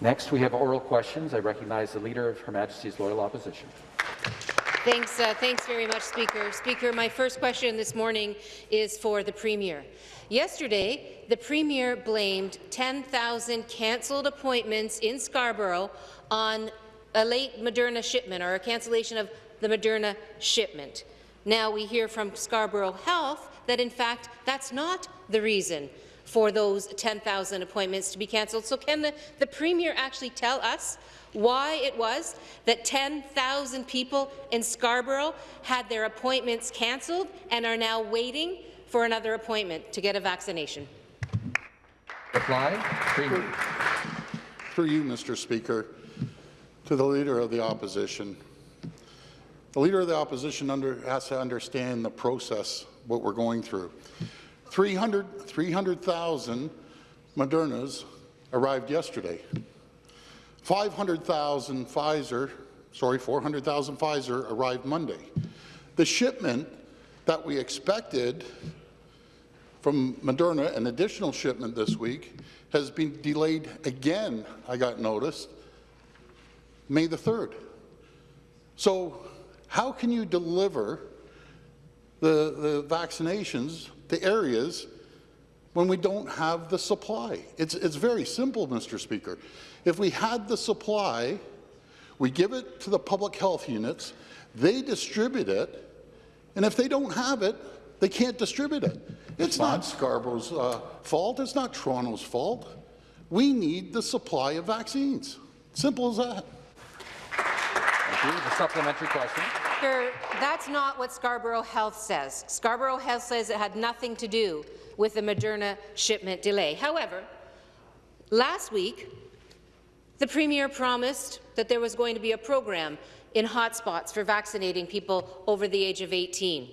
Next, we have oral questions. I recognize the Leader of Her Majesty's Loyal Opposition. Thanks, uh, thanks very much, Speaker. Speaker, my first question this morning is for the Premier. Yesterday, the Premier blamed 10,000 cancelled appointments in Scarborough on a late Moderna shipment or a cancellation of the Moderna shipment. Now we hear from Scarborough Health that, in fact, that's not the reason for those 10,000 appointments to be cancelled. So can the, the Premier actually tell us why it was that 10,000 people in Scarborough had their appointments cancelled and are now waiting for another appointment to get a vaccination? Reply, Premier. For you, Mr. Speaker, to the Leader of the Opposition. The Leader of the Opposition under, has to understand the process, what we're going through. 300,000 300, Modernas arrived yesterday. 500,000 Pfizer, sorry, 400,000 Pfizer arrived Monday. The shipment that we expected from Moderna, an additional shipment this week, has been delayed again, I got noticed, May the 3rd. So how can you deliver the, the vaccinations to areas when we don't have the supply. It's, it's very simple, Mr. Speaker. If we had the supply, we give it to the public health units, they distribute it, and if they don't have it, they can't distribute it. It's not Scarborough's uh, fault. It's not Toronto's fault. We need the supply of vaccines. Simple as that. Thank you. The supplementary question. Sir, that's not what Scarborough Health says. Scarborough Health says it had nothing to do with the Moderna shipment delay. However, last week, the Premier promised that there was going to be a program in hotspots for vaccinating people over the age of 18.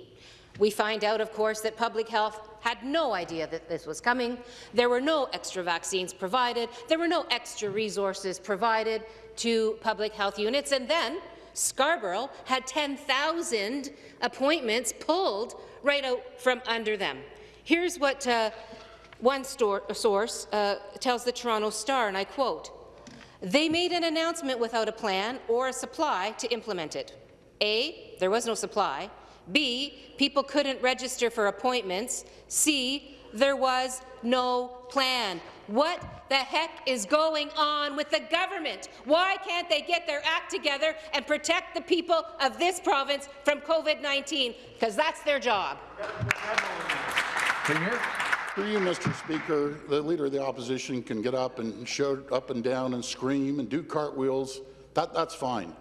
We find out, of course, that public health had no idea that this was coming. There were no extra vaccines provided. There were no extra resources provided to public health units. And then Scarborough had 10,000 appointments pulled right out from under them. Here's what uh, one source uh, tells the Toronto Star, and I quote, they made an announcement without a plan or a supply to implement it. A, there was no supply. B, people couldn't register for appointments. C, there was no plan. What the heck is going on with the government? Why can't they get their act together and protect the people of this province from COVID-19? Because that's their job. Premier. Through you, Mr. Speaker, the Leader of the Opposition can get up and shout up and down and scream and do cartwheels. That, that's fine.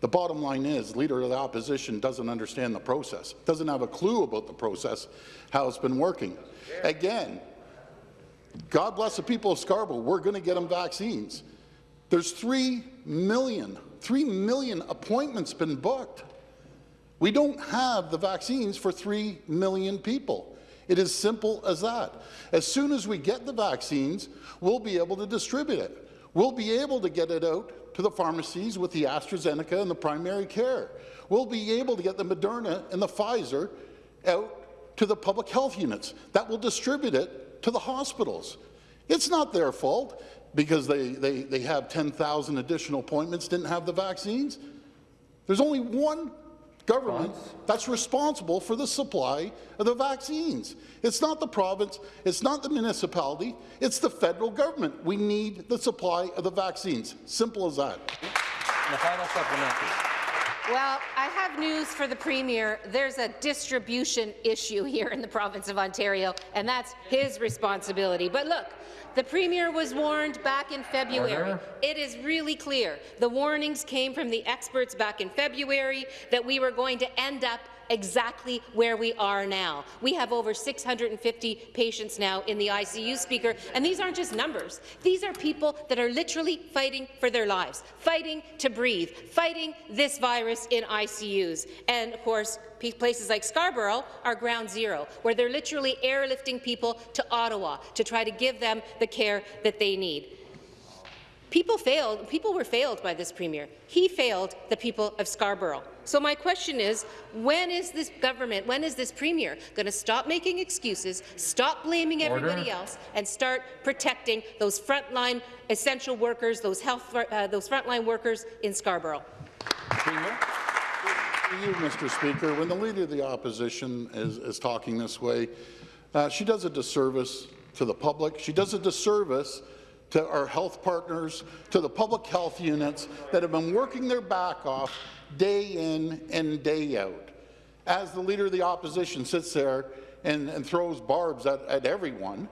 The bottom line is, Leader of the Opposition doesn't understand the process, doesn't have a clue about the process, how it's been working. Again, God bless the people of Scarborough, we're going to get them vaccines. There's 3 million, 3 million appointments been booked. We don't have the vaccines for 3 million people. It is simple as that. As soon as we get the vaccines, we'll be able to distribute it. We'll be able to get it out to the pharmacies with the AstraZeneca and the primary care. We'll be able to get the Moderna and the Pfizer out to the public health units. That will distribute it to the hospitals. It's not their fault because they, they, they have 10,000 additional appointments, didn't have the vaccines. There's only one government that's responsible for the supply of the vaccines. It's not the province, it's not the municipality, it's the federal government. We need the supply of the vaccines. Simple as that. And the final supplementary. Well, I have news for the Premier. There's a distribution issue here in the province of Ontario, and that's his responsibility. But look, the Premier was warned back in February. Order. It is really clear. The warnings came from the experts back in February that we were going to end up exactly where we are now. We have over 650 patients now in the ICU, Speaker, and these aren't just numbers. These are people that are literally fighting for their lives, fighting to breathe, fighting this virus in ICUs. And, of course, places like Scarborough are ground zero, where they're literally airlifting people to Ottawa to try to give them the care that they need. People failed. People were failed by this premier. He failed the people of Scarborough. So my question is, when is this government, when is this premier going to stop making excuses, stop blaming Order. everybody else, and start protecting those frontline essential workers, those health, uh, those frontline workers in Scarborough? Premier. You, Mr. Speaker, when the Leader of the Opposition is, is talking this way, uh, she does a disservice to the public. She does a disservice to our health partners, to the public health units that have been working their back off day in and day out. As the Leader of the Opposition sits there and, and throws barbs at, at everyone,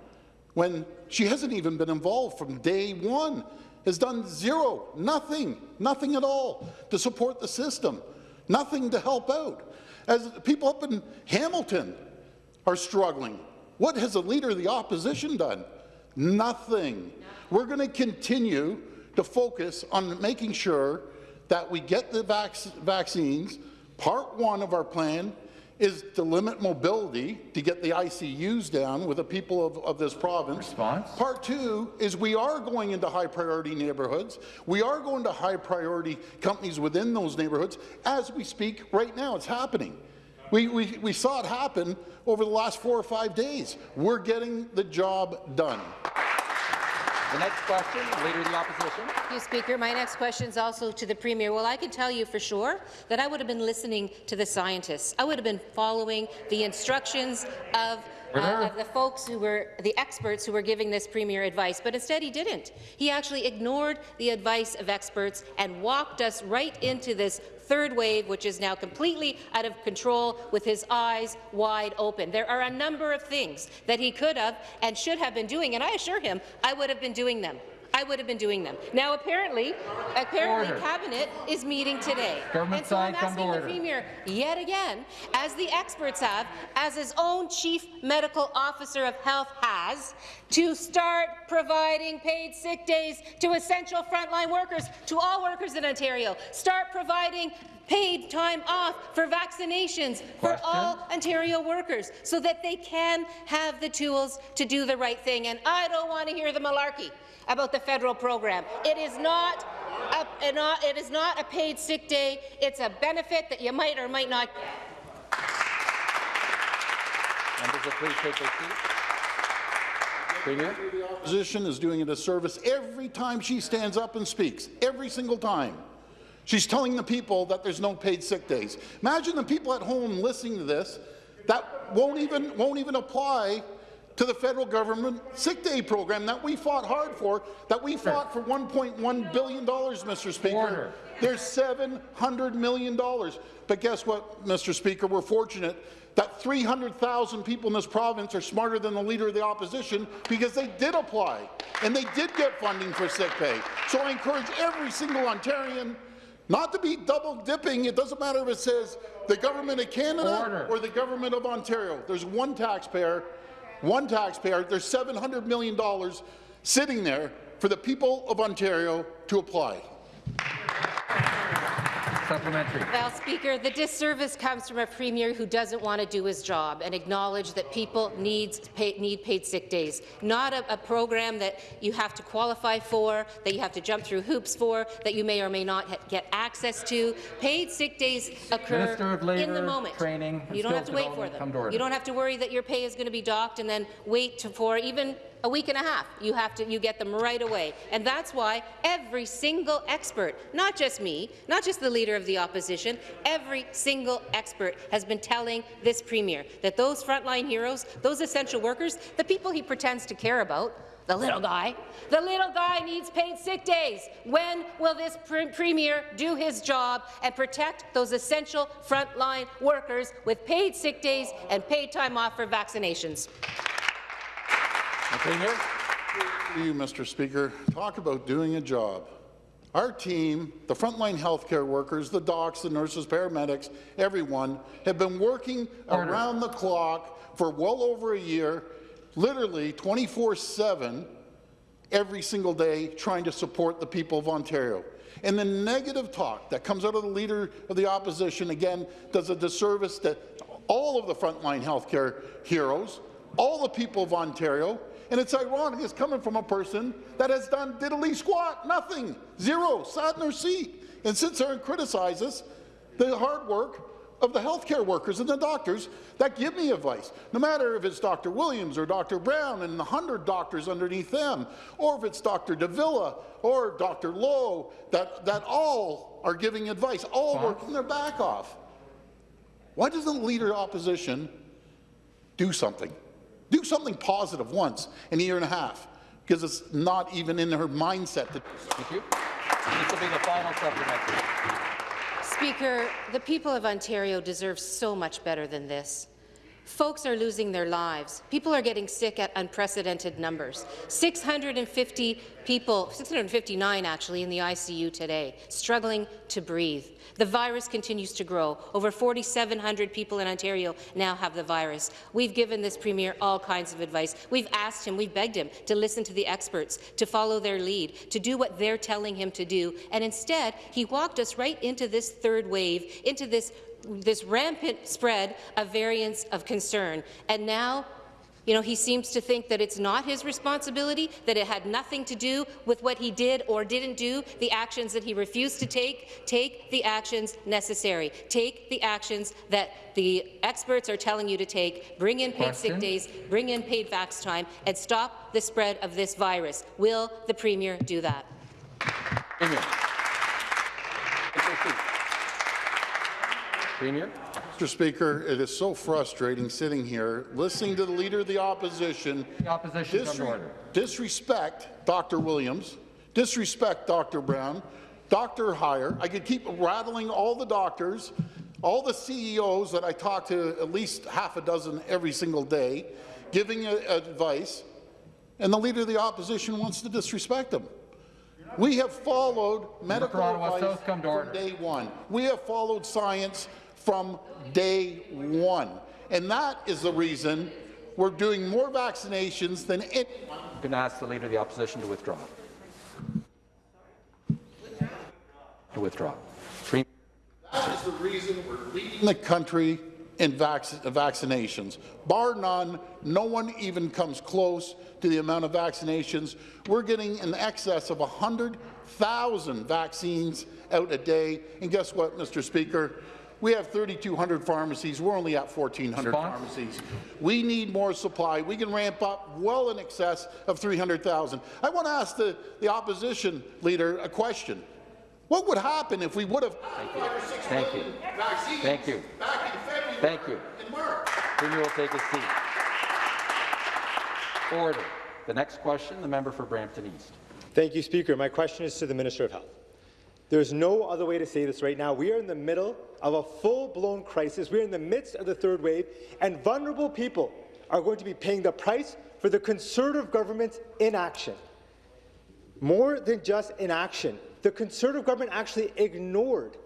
when she hasn't even been involved from day one, has done zero, nothing, nothing at all to support the system, nothing to help out. As people up in Hamilton are struggling, what has the Leader of the Opposition done? Nothing. We're going to continue to focus on making sure that we get the vac vaccines. Part one of our plan is to limit mobility to get the ICUs down with the people of, of this province. Response? Part two is we are going into high priority neighbourhoods. We are going to high priority companies within those neighbourhoods. As we speak right now, it's happening. We, we, we saw it happen over the last four or five days. We're getting the job done. The next question, Leader of the Opposition. Thank you, Speaker. My next question is also to the Premier. Well, I can tell you for sure that I would have been listening to the scientists. I would have been following the instructions of uh, of the folks who were the experts who were giving this premier advice, but instead he didn't. He actually ignored the advice of experts and walked us right into this third wave, which is now completely out of control with his eyes wide open. There are a number of things that he could have and should have been doing, and I assure him I would have been doing them. I would have been doing them. Now, apparently, apparently, Order. cabinet is meeting today, Government and so I'm side, to asking the premier yet again, as the experts have, as his own chief medical officer of health has, to start providing paid sick days to essential frontline workers, to all workers in Ontario. Start providing paid time off for vaccinations for all Ontario workers so that they can have the tools to do the right thing. And I don't want to hear the malarkey about the federal program. It is not a, a it is not a paid sick day. It's a benefit that you might or might not get. Members will please take their seats. Premier. opposition is doing a disservice every time she stands up and speaks, every single time. She's telling the people that there's no paid sick days. Imagine the people at home listening to this that won't even, won't even apply to the federal government sick day program that we fought hard for, that we fought for $1.1 billion, Mr. Speaker. Order. There's $700 million. But guess what, Mr. Speaker? We're fortunate that 300,000 people in this province are smarter than the Leader of the Opposition because they did apply and they did get funding for sick pay. So I encourage every single Ontarian not to be double dipping. It doesn't matter if it says the government of Canada Order. or the government of Ontario. There's one taxpayer, one taxpayer. There's $700 million sitting there for the people of Ontario to apply. Supplementary. Well, Speaker, the disservice comes from a premier who doesn't want to do his job and acknowledge that people needs pay, need paid sick days, not a, a program that you have to qualify for, that you have to jump through hoops for, that you may or may not get access to. Paid sick days occur of in the moment. Training you don't have to wait for Development, come to them. You don't have to worry that your pay is going to be docked and then wait to, for even a week and a half. You have to you get them right away. And that's why every single expert, not just me, not just the leader of the opposition, every single expert has been telling this premier that those frontline heroes, those essential workers, the people he pretends to care about, the little guy. The little guy needs paid sick days. When will this pre premier do his job and protect those essential frontline workers with paid sick days and paid time off for vaccinations? The Premier. To you, Mr. Speaker, talk about doing a job. Our team, the frontline healthcare workers, the docs, the nurses, paramedics, everyone, have been working Order. around the clock for well over a year, literally 24-7, every single day, trying to support the people of Ontario. And the negative talk that comes out of the Leader of the Opposition, again, does a disservice to all of the frontline healthcare heroes, all the people of Ontario, And it's ironic, it's coming from a person that has done diddly squat, nothing, zero, sat in her seat, and sits there and criticizes the hard work of the healthcare workers and the doctors that give me advice. No matter if it's Dr. Williams or Dr. Brown and the hundred doctors underneath them, or if it's Dr. Davila or Dr. Lowe, that, that all are giving advice, all working their back off. Why doesn't the Leader of Opposition do something? Do something positive once in a year and a half, because it's not even in her mindset to Thank you. This will be the final supplementary. Speaker, the people of Ontario deserve so much better than this. Folks are losing their lives. People are getting sick at unprecedented numbers. 650 people, 659 actually, in the ICU today, struggling to breathe. The virus continues to grow. Over 4,700 people in Ontario now have the virus. We've given this Premier all kinds of advice. We've asked him, we've begged him to listen to the experts, to follow their lead, to do what they're telling him to do, and instead he walked us right into this third wave, into this this rampant spread of variants of concern. And now, you know, he seems to think that it's not his responsibility, that it had nothing to do with what he did or didn't do, the actions that he refused to take. Take the actions necessary. Take the actions that the experts are telling you to take. Bring in paid Question. sick days, bring in paid vax time, and stop the spread of this virus. Will the Premier do that? Premier. Take your seat. Premier. Mr. Speaker, it is so frustrating sitting here, listening to the Leader of the Opposition The opposition come disre- order. disrespect Dr. Williams, disrespect Dr. Brown, Dr. Huyer. I could keep rattling all the doctors, all the CEOs that I talk to at least half a dozen every single day, giving a- advice, and the Leader of the Opposition wants to disrespect them. We have followed medical advice South, come to from day one. We have followed science from day one. And that is the reason we're doing more vaccinations than any I'm going to ask the Leader of the Opposition to withdraw. To withdraw. Premier. That is the reason we're leading the country in vac vaccinations. Bar none, no one even comes close to the amount of vaccinations. We're getting in excess of 100,000 vaccines out a day. And guess what, Mr. Speaker? We have 3,200 pharmacies. We're only at 1,400 Response? pharmacies. We need more supply. We can ramp up well in excess of 300,000. I want to ask the, the opposition leader a question. What would happen if we would have five or six Thank you. million vaccines Thank you. back in February Thank you. and March? Premier will take his seat. Order. The next question, the member for Brampton East. Thank you, Speaker. My question is to the Minister of Health. There's no other way to say this right now. We are in the middle of a full-blown crisis. We're in the midst of the third wave, and vulnerable people are going to be paying the price for the Conservative government's inaction. More than just inaction, the Conservative government actually ignored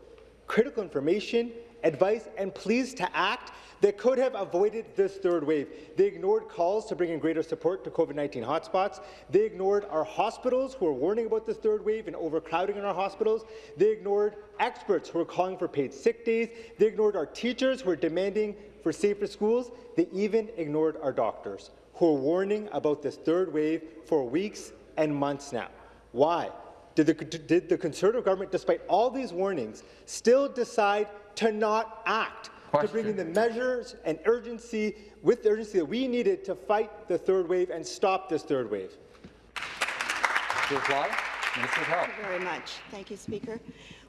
critical information, advice, and pleas to act that could have avoided this third wave. They ignored calls to bring in greater support to COVID-19 hotspots. They ignored our hospitals who are warning about this third wave and overcrowding in our hospitals. They ignored experts who are calling for paid sick days. They ignored our teachers who are demanding for safer schools. They even ignored our doctors who are warning about this third wave for weeks and months now. Why? Did the, did the Conservative government, despite all these warnings, still decide to not act, to bring in the measures and urgency, with the urgency that we needed to fight the third wave and stop this third wave? To reply, Minister of Health. Thank you very much. Thank you, Speaker.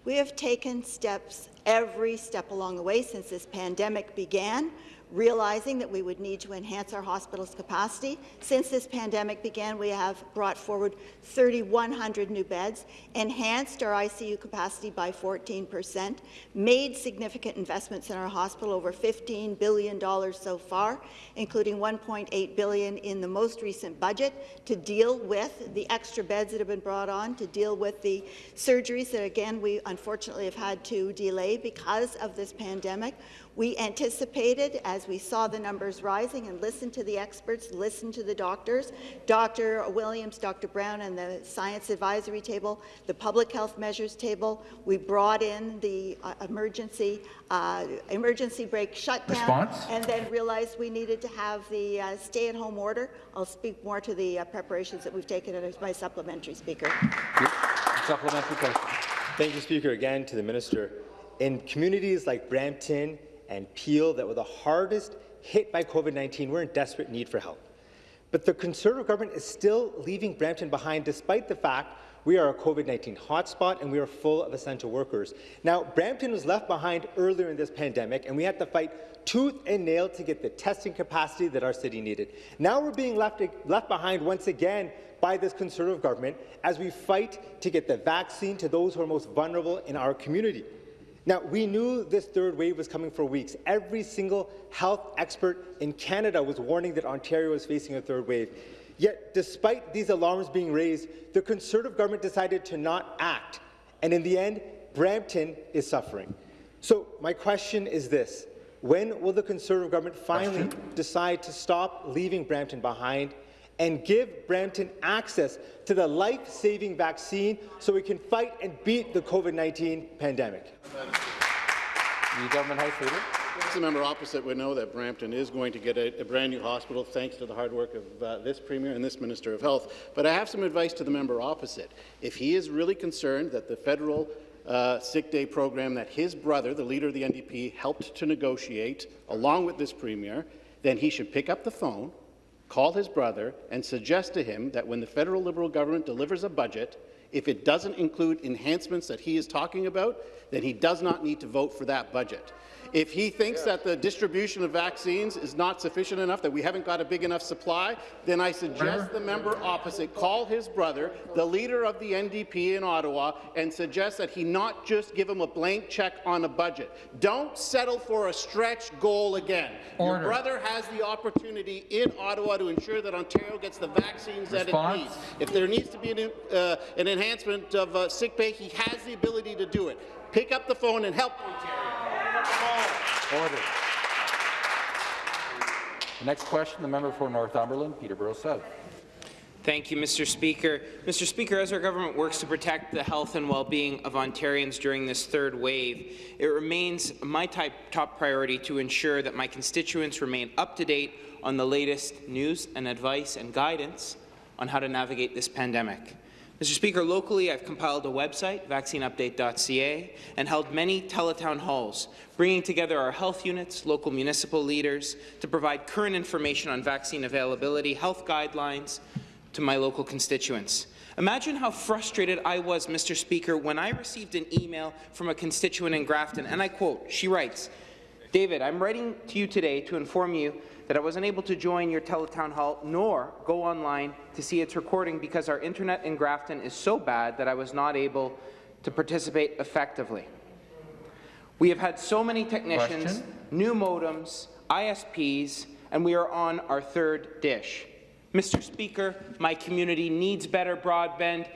We have taken steps every step along the way since this pandemic began, realizing that we would need to enhance our hospitals' capacity. Since this pandemic began, we have brought forward 3,100 new beds, enhanced our ICU capacity by 14 percent, made significant investments in our hospital, over $15 billion so far, including $1.8 billion in the most recent budget to deal with the extra beds that have been brought on, to deal with the surgeries that, again, we unfortunately have had to delay because of this pandemic. We anticipated, as we saw the numbers rising, and listened to the experts, listened to the doctors, Dr. Williams, Dr. Brown, and the Science Advisory Table, the Public Health Measures Table. We brought in the uh, emergency uh, emergency break shutdown, Response? and then realized we needed to have the uh, stay-at-home order. I'll speak more to the uh, preparations that we've taken as my supplementary speaker. Supplementary question. Thank you, Speaker. Again, to the minister. In communities like Brampton and Peel that were the hardest hit by COVID-19, we're in desperate need for help. But the Conservative government is still leaving Brampton behind despite the fact we are a COVID-19 hotspot and we are full of essential workers. Now, Brampton was left behind earlier in this pandemic and we had to fight tooth and nail to get the testing capacity that our city needed. Now we're being left, left behind once again by this Conservative government as we fight to get the vaccine to those who are most vulnerable in our community. Now, we knew this third wave was coming for weeks. Every single health expert in Canada was warning that Ontario was facing a third wave. Yet, despite these alarms being raised, the Conservative government decided to not act. And in the end, Brampton is suffering. So my question is this. When will the Conservative government finally decide to stop leaving Brampton behind and give Brampton access to the life-saving vaccine so we can fight and beat the COVID-19 pandemic? The government House Leader. The member opposite would know that Brampton is going to get a, a brand new hospital thanks to the hard work of uh, this Premier and this Minister of Health. But I have some advice to the member opposite. If he is really concerned that the federal uh, sick day program that his brother, the leader of the NDP, helped to negotiate along with this Premier, then he should pick up the phone, call his brother, and suggest to him that when the federal Liberal government delivers a budget, if it doesn't include enhancements that he is talking about, then he does not need to vote for that budget. If he thinks that the distribution of vaccines is not sufficient enough, that we haven't got a big enough supply, then I suggest the member opposite call his brother, the leader of the NDP in Ottawa, and suggest that he not just give him a blank check on a budget. Don't settle for a stretch goal again. Order. Your brother has the opportunity in Ottawa to ensure that Ontario gets the vaccines that it needs. If there needs to be an, uh, an enhancement of uh, sick pay, he has the ability to do it. Pick up the phone and help Ontario. Order. The next question, the member for Northumberland, Peterborough South. Thank you, Mr. Speaker. Mr. Speaker, as our government works to protect the health and well-being of Ontarians during this third wave, it remains my type, top priority to ensure that my constituents remain up to date on the latest news and advice and guidance on how to navigate this pandemic. Mr. Speaker, locally I've compiled a website, vaccineupdate.ca, and held many teletown halls, bringing together our health units, local municipal leaders, to provide current information on vaccine availability, health guidelines, to my local constituents. Imagine how frustrated I was, Mr. Speaker, when I received an email from a constituent in Grafton, and I quote, she writes, David, I'm writing to you today to inform you that I wasn't able to join your teletown hall nor go online to see its recording because our internet in Grafton is so bad that I was not able to participate effectively. We have had so many technicians, Question? new modems, ISPs, and we are on our third dish. Mr. Speaker, my community needs better broadband.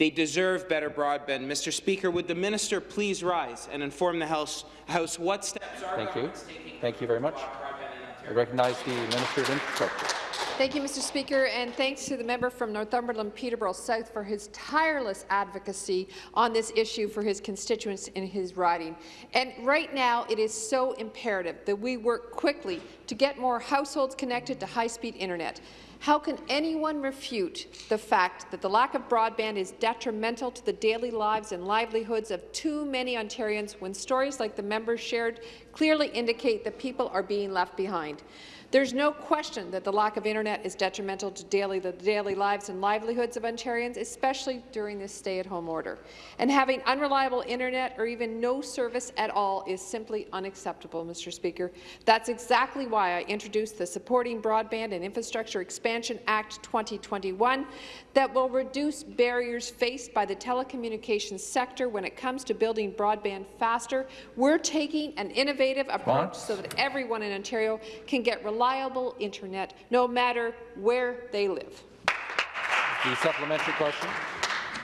They deserve better broadband. Mr. Speaker, would the minister please rise and inform the House, House what steps our Thank you. taking Thank you very much. I recognize the Minister of Infrastructure. Thank you, Mr. Speaker, and thanks to the member from Northumberland Peterborough South for his tireless advocacy on this issue for his constituents in his riding. And right now, it is so imperative that we work quickly to get more households connected to high-speed internet. How can anyone refute the fact that the lack of broadband is detrimental to the daily lives and livelihoods of too many Ontarians when stories like the members shared clearly indicate that people are being left behind? There's no question that the lack of internet is detrimental to daily, the daily lives and livelihoods of Ontarians, especially during this stay-at-home order. And having unreliable internet or even no service at all is simply unacceptable, Mr. Speaker. That's exactly why I introduced the Supporting Broadband and Infrastructure Expansion Act 2021 that will reduce barriers faced by the telecommunications sector when it comes to building broadband faster. We're taking an innovative approach so that everyone in Ontario can get reliable internet, no matter where they live. The supplementary question.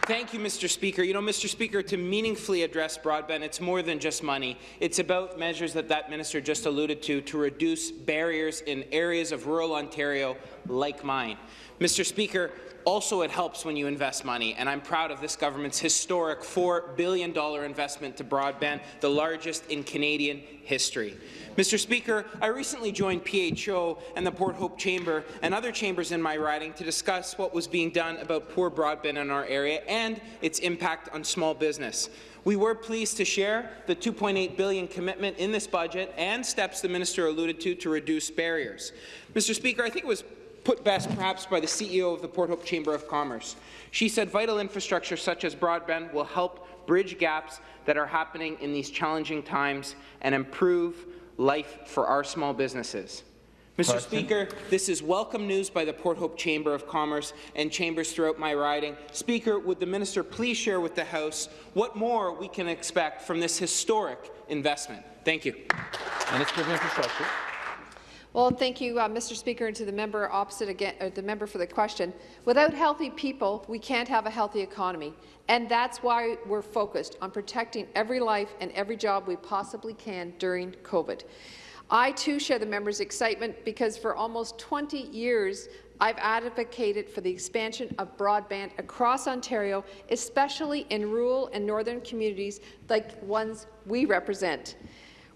Thank you, Mr. Speaker. You know, Mr. Speaker, to meaningfully address broadband, it's more than just money. It's about measures that that minister just alluded to to reduce barriers in areas of rural Ontario like mine. Mr. Speaker, also, it helps when you invest money, and I'm proud of this government's historic $4 billion investment to broadband, the largest in Canadian history. Mr. Speaker, I recently joined PHO and the Port Hope Chamber and other chambers in my riding to discuss what was being done about poor broadband in our area and its impact on small business. We were pleased to share the 2.8 billion commitment in this budget and steps the minister alluded to to reduce barriers. Mr. Speaker, I think it was put best perhaps by the CEO of the Port Hope Chamber of Commerce. She said vital infrastructure such as broadband will help bridge gaps that are happening in these challenging times and improve life for our small businesses. Mr. Question. Speaker, this is welcome news by the Port Hope Chamber of Commerce and chambers throughout my riding. Speaker, would the minister please share with the House what more we can expect from this historic investment? Thank you. Minister of Infrastructure. Well, thank you, uh, Mr. Speaker, and to the member opposite again, uh, the member for the question. Without healthy people, we can't have a healthy economy, and that's why we're focused on protecting every life and every job we possibly can during COVID. I too share the member's excitement because for almost 20 years I've advocated for the expansion of broadband across Ontario, especially in rural and northern communities like ones we represent.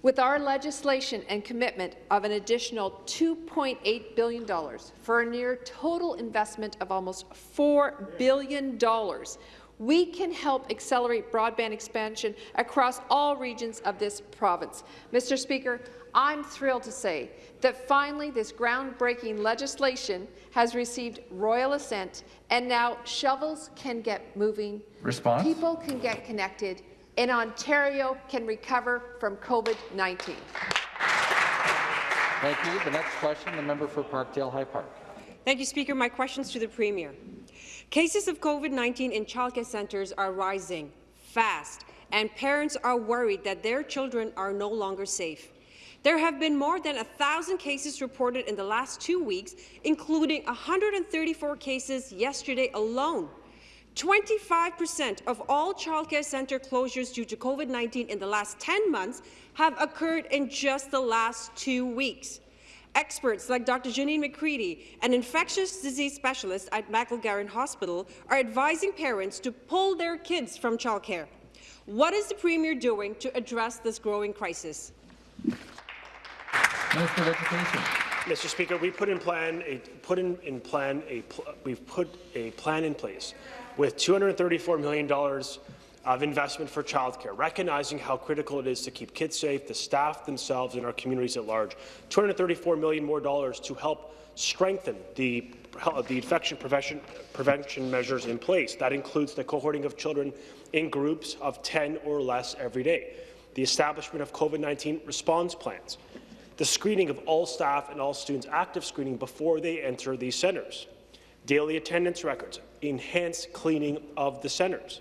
With our legislation and commitment of an additional $2.8 billion for a near total investment of almost $4 billion, we can help accelerate broadband expansion across all regions of this province. Mr. Speaker, I'm thrilled to say that finally this groundbreaking legislation has received royal assent, and now shovels can get moving, Response? people can get connected, and Ontario can recover from COVID-19. Thank you. The next question, the member for Parkdale High Park. Thank you, Speaker. My questions to the Premier. Cases of COVID-19 in childcare centres are rising fast, and parents are worried that their children are no longer safe. There have been more than 1,000 cases reported in the last two weeks, including 134 cases yesterday alone. 25% of all childcare centre closures due to COVID-19 in the last 10 months have occurred in just the last two weeks. Experts like Dr. Janine McCready, an infectious disease specialist at Michael Garron Hospital, are advising parents to pull their kids from childcare. What is the Premier doing to address this growing crisis? Minister of Education. Mr. Speaker, we put in plan a put in, in plan a we've put a plan in place with $234 million of investment for childcare, recognizing how critical it is to keep kids safe, the staff themselves, and our communities at large. 234 million more dollars to help strengthen the the infection prevention, prevention measures in place. That includes the cohorting of children in groups of 10 or less every day, the establishment of COVID-19 response plans, the screening of all staff and all students, active screening before they enter these centres, daily attendance records, enhanced cleaning of the centres,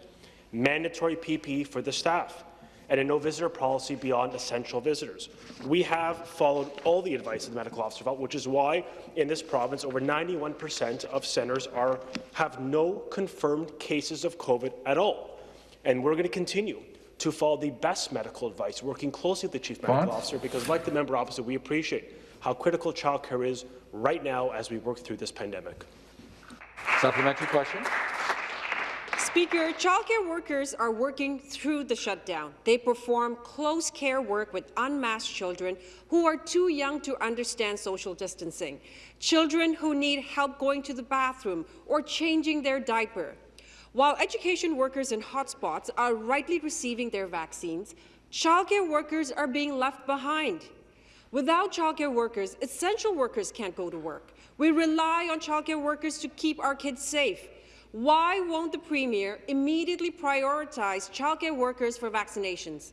mandatory PPE for the staff, and a no-visitor policy beyond essential visitors. We have followed all the advice of the medical officer, which is why in this province over 91 percent of centres are, have no confirmed cases of COVID at all. And we're going to continue to follow the best medical advice, working closely with the Chief Medical Bonds? Officer, because like the member opposite, we appreciate how critical childcare is right now as we work through this pandemic. Supplementary question. Speaker, childcare workers are working through the shutdown. They perform close care work with unmasked children who are too young to understand social distancing, children who need help going to the bathroom or changing their diaper. While education workers in hotspots are rightly receiving their vaccines, childcare workers are being left behind. Without childcare workers, essential workers can't go to work. We rely on childcare workers to keep our kids safe. Why won't the Premier immediately prioritize childcare workers for vaccinations?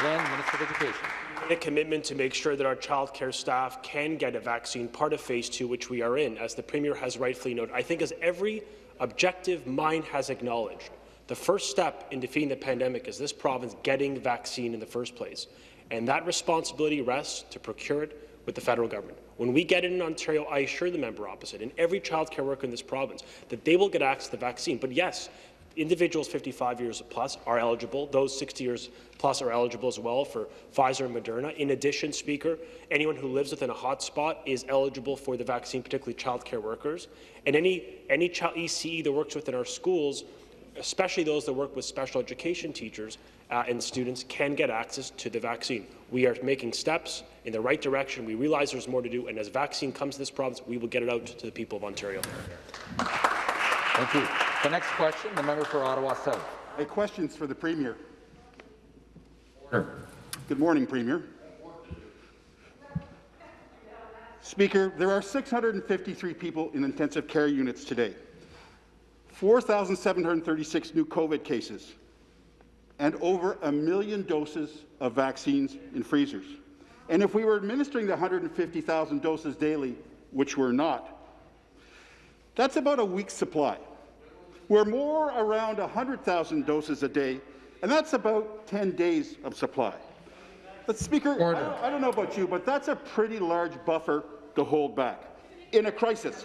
Again, Minister of Education. a commitment to make sure that our childcare staff can get a vaccine, part of phase two, which we are in, as the Premier has rightfully noted. I think as every objective mind has acknowledged, the first step in defeating the pandemic is this province getting vaccine in the first place. And that responsibility rests to procure it with the federal government. When we get it in Ontario, I assure the member opposite and every childcare worker in this province that they will get access to the vaccine. But yes, individuals 55 years plus are eligible. Those 60 years plus are eligible as well for Pfizer and Moderna. In addition, Speaker, anyone who lives within a hotspot is eligible for the vaccine, particularly childcare workers. And any, any child ECE that works within our schools, especially those that work with special education teachers uh, and students, can get access to the vaccine. We are making steps in the right direction. We realize there's more to do, and as vaccine comes to this province, we will get it out to the people of Ontario. Thank you. The next question, the member for Ottawa South. My question's for the Premier. Order. Good morning, Premier. Speaker, there are 653 people in intensive care units today, 4,736 new COVID cases, and over a million doses of vaccines in freezers. And if we were administering the 150,000 doses daily, which we're not, that's about a week's supply. We're more around 100,000 doses a day, and that's about 10 days of supply. But Speaker, I don't, I don't know about you, but that's a pretty large buffer to hold back in a crisis.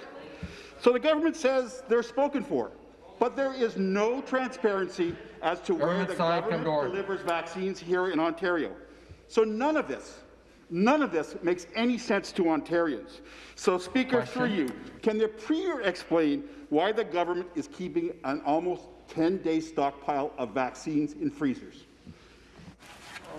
So the government says they're spoken for, but there is no transparency as to where the government delivers vaccines here in Ontario. So none of this, none of this makes any sense to Ontarians. So Speaker, through you, can the Premier explain why the government is keeping an almost 10-day stockpile of vaccines in freezers?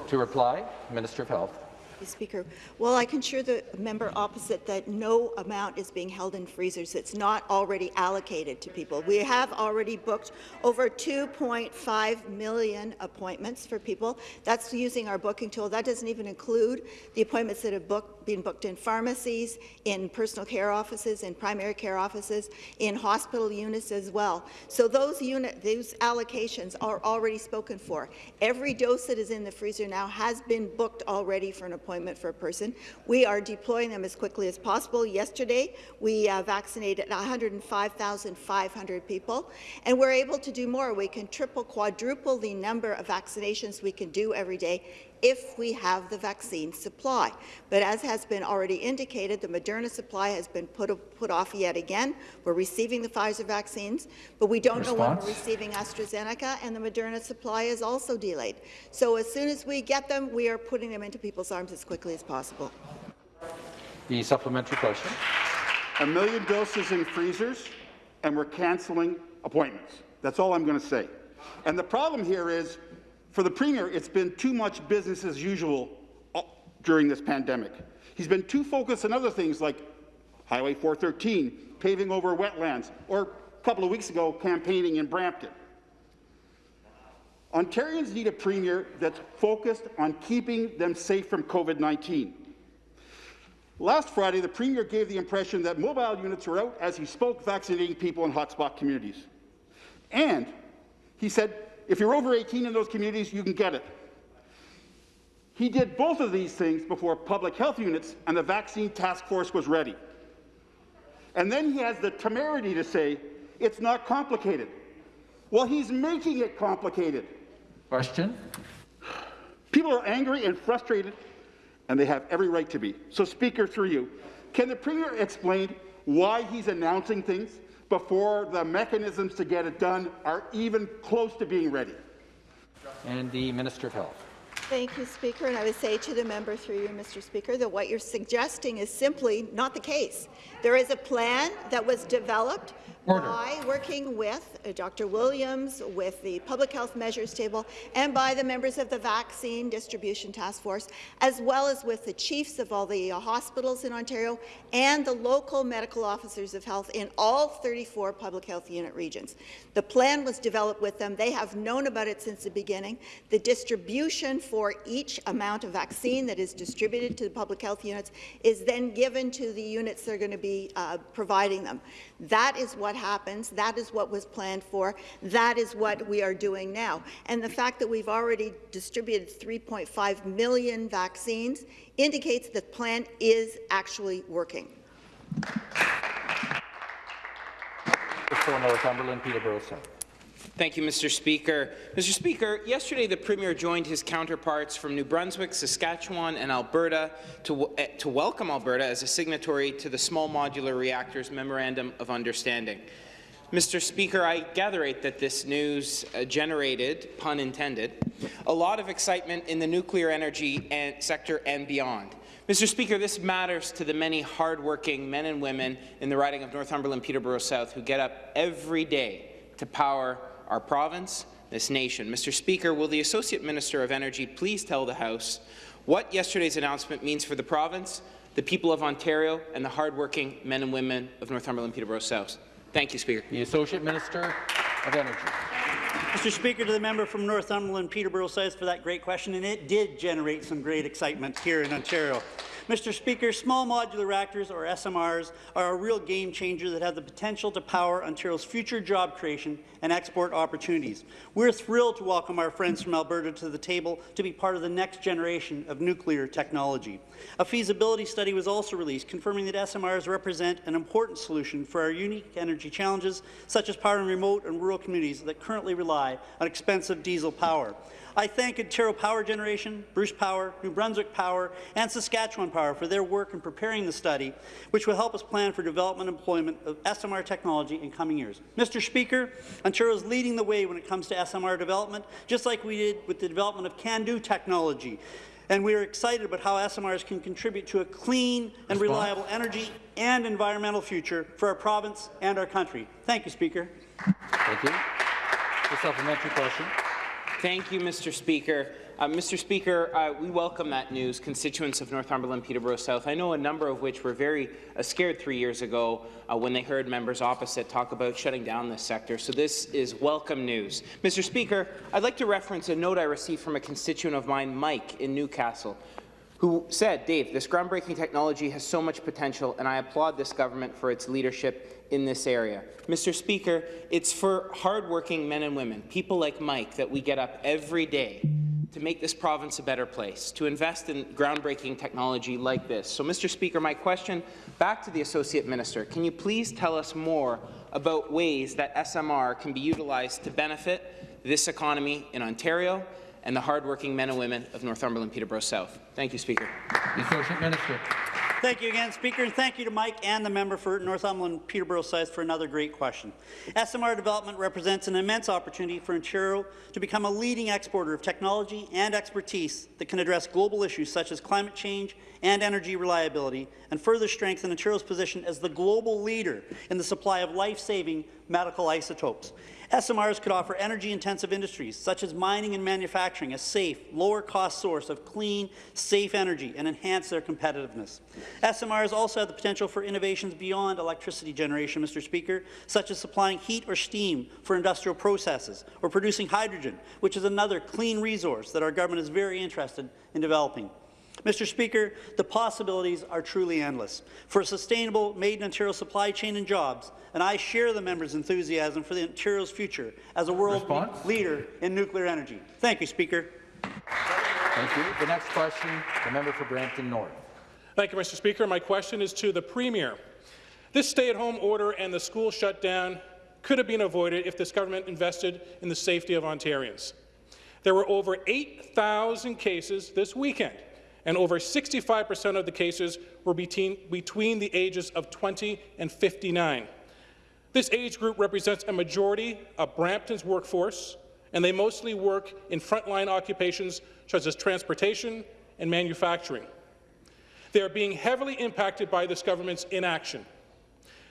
To reply, Minister of Health. Speaker, well, I can assure the member opposite that no amount is being held in freezers It's not already allocated to people. We have already booked over 2.5 million appointments for people. That's using our booking tool. That doesn't even include the appointments that have booked, been booked in pharmacies, in personal care offices, in primary care offices, in hospital units as well. So those unit, those allocations are already spoken for. Every dose that is in the freezer now has been booked already for an appointment for a person. We are deploying them as quickly as possible. Yesterday, we uh, vaccinated 105,500 people, and we're able to do more. We can triple, quadruple the number of vaccinations we can do every day if we have the vaccine supply. But as has been already indicated, the Moderna supply has been put, put off yet again. We're receiving the Pfizer vaccines, but we don't know when we're receiving AstraZeneca, and the Moderna supply is also delayed. So as soon as we get them, we are putting them into people's arms as quickly as possible. The supplementary question. A million doses in freezers, and we're canceling appointments. That's all I'm going to say. And the problem here is, for the Premier, it's been too much business as usual during this pandemic. He's been too focused on other things like Highway 413, paving over wetlands, or a couple of weeks ago, campaigning in Brampton. Ontarians need a Premier that's focused on keeping them safe from COVID-19. Last Friday, the Premier gave the impression that mobile units were out as he spoke vaccinating people in hotspot communities. And he said, if you're over 18 in those communities, you can get it. He did both of these things before public health units and the vaccine task force was ready. And then he has the temerity to say, it's not complicated. Well, he's making it complicated. Question. People are angry and frustrated, and they have every right to be. So, Speaker, through you, can the Premier explain why he's announcing things before the mechanisms to get it done are even close to being ready? And the Minister of Health. Thank you, Speaker. And I would say to the member through you, Mr. Speaker, that what you're suggesting is simply not the case. There is a plan that was developed Order. by working with uh, Dr. Williams, with the Public Health Measures Table, and by the members of the Vaccine Distribution Task Force, as well as with the chiefs of all the uh, hospitals in Ontario and the local medical officers of health in all 34 public health unit regions. The plan was developed with them. They have known about it since the beginning. The distribution for each amount of vaccine that is distributed to the public health units is then given to the units that are going to be uh, providing them. That is what happens. That is what was planned for. That is what we are doing now. And the fact that we've already distributed 3.5 million vaccines indicates that the plan is actually working. Peterborough. Thank you, Mr. Speaker. Mr. Speaker, yesterday the Premier joined his counterparts from New Brunswick, Saskatchewan and Alberta to, uh, to welcome Alberta as a signatory to the Small Modular Reactors Memorandum of Understanding. Mr. Speaker, I gather that this news uh, generated, pun intended, a lot of excitement in the nuclear energy and sector and beyond. Mr. Speaker, this matters to the many hardworking men and women in the riding of Northumberland Peterborough South who get up every day to power our province, this nation. Mr. Speaker, will the Associate Minister of Energy please tell the House what yesterday's announcement means for the province, the people of Ontario, and the hardworking men and women of Northumberland Peterborough South? Thank you, Speaker. The Associate Minister of Energy. Mr. Speaker, to the member from Northumberland, Peterborough South, for that great question, and it did generate some great excitement here in Ontario. Mr. Speaker, small modular reactors, or SMRs, are a real game changer that have the potential to power Ontario's future job creation and export opportunities. We're thrilled to welcome our friends from Alberta to the table to be part of the next generation of nuclear technology. A feasibility study was also released confirming that SMRs represent an important solution for our unique energy challenges, such as powering remote and rural communities that currently rely on expensive diesel power. I thank Ontario Power Generation, Bruce Power, New Brunswick Power, and Saskatchewan Power for their work in preparing the study, which will help us plan for development and employment of SMR technology in coming years. Mr. Speaker, Ontario is leading the way when it comes to SMR development, just like we did with the development of CANDU technology. And we are excited about how SMRs can contribute to a clean and reliable energy and environmental future for our province and our country. Thank you, Speaker. Thank you. The supplementary question. Thank you, Mr. Speaker. Uh, Mr. Speaker, uh, we welcome that news, constituents of Northumberland Peterborough South. I know a number of which were very uh, scared three years ago uh, when they heard members opposite talk about shutting down this sector, so this is welcome news. Mr. Speaker, I'd like to reference a note I received from a constituent of mine, Mike, in Newcastle who said, Dave, this groundbreaking technology has so much potential, and I applaud this government for its leadership in this area. Mr. Speaker, it's for hardworking men and women, people like Mike, that we get up every day to make this province a better place, to invest in groundbreaking technology like this. So, Mr. Speaker, my question back to the Associate Minister, can you please tell us more about ways that SMR can be utilized to benefit this economy in Ontario and the hardworking men and women of Northumberland Peterborough South. Thank you, Speaker. The Associate Minister. Thank you again, Speaker, and thank you to Mike and the member for Northumberland Peterborough South for another great question. SMR development represents an immense opportunity for Ontario to become a leading exporter of technology and expertise that can address global issues such as climate change and energy reliability, and further strengthen Ontario's position as the global leader in the supply of life-saving medical isotopes. SMRs could offer energy-intensive industries, such as mining and manufacturing, a safe, lower-cost source of clean, safe energy and enhance their competitiveness. SMRs also have the potential for innovations beyond electricity generation, Mr. Speaker, such as supplying heat or steam for industrial processes, or producing hydrogen, which is another clean resource that our government is very interested in developing. Mr. Speaker, the possibilities are truly endless for a sustainable Made in Ontario supply chain and jobs, and I share the member's enthusiasm for the Ontario's future as a world Response? leader in nuclear energy. Thank you, Speaker. Thank you. The next question, the member for Brampton North. Thank you, Mr. Speaker. My question is to the Premier. This stay-at-home order and the school shutdown could have been avoided if this government invested in the safety of Ontarians. There were over 8,000 cases this weekend and over 65 percent of the cases were between, between the ages of 20 and 59. This age group represents a majority of Brampton's workforce, and they mostly work in frontline occupations such as transportation and manufacturing. They are being heavily impacted by this government's inaction.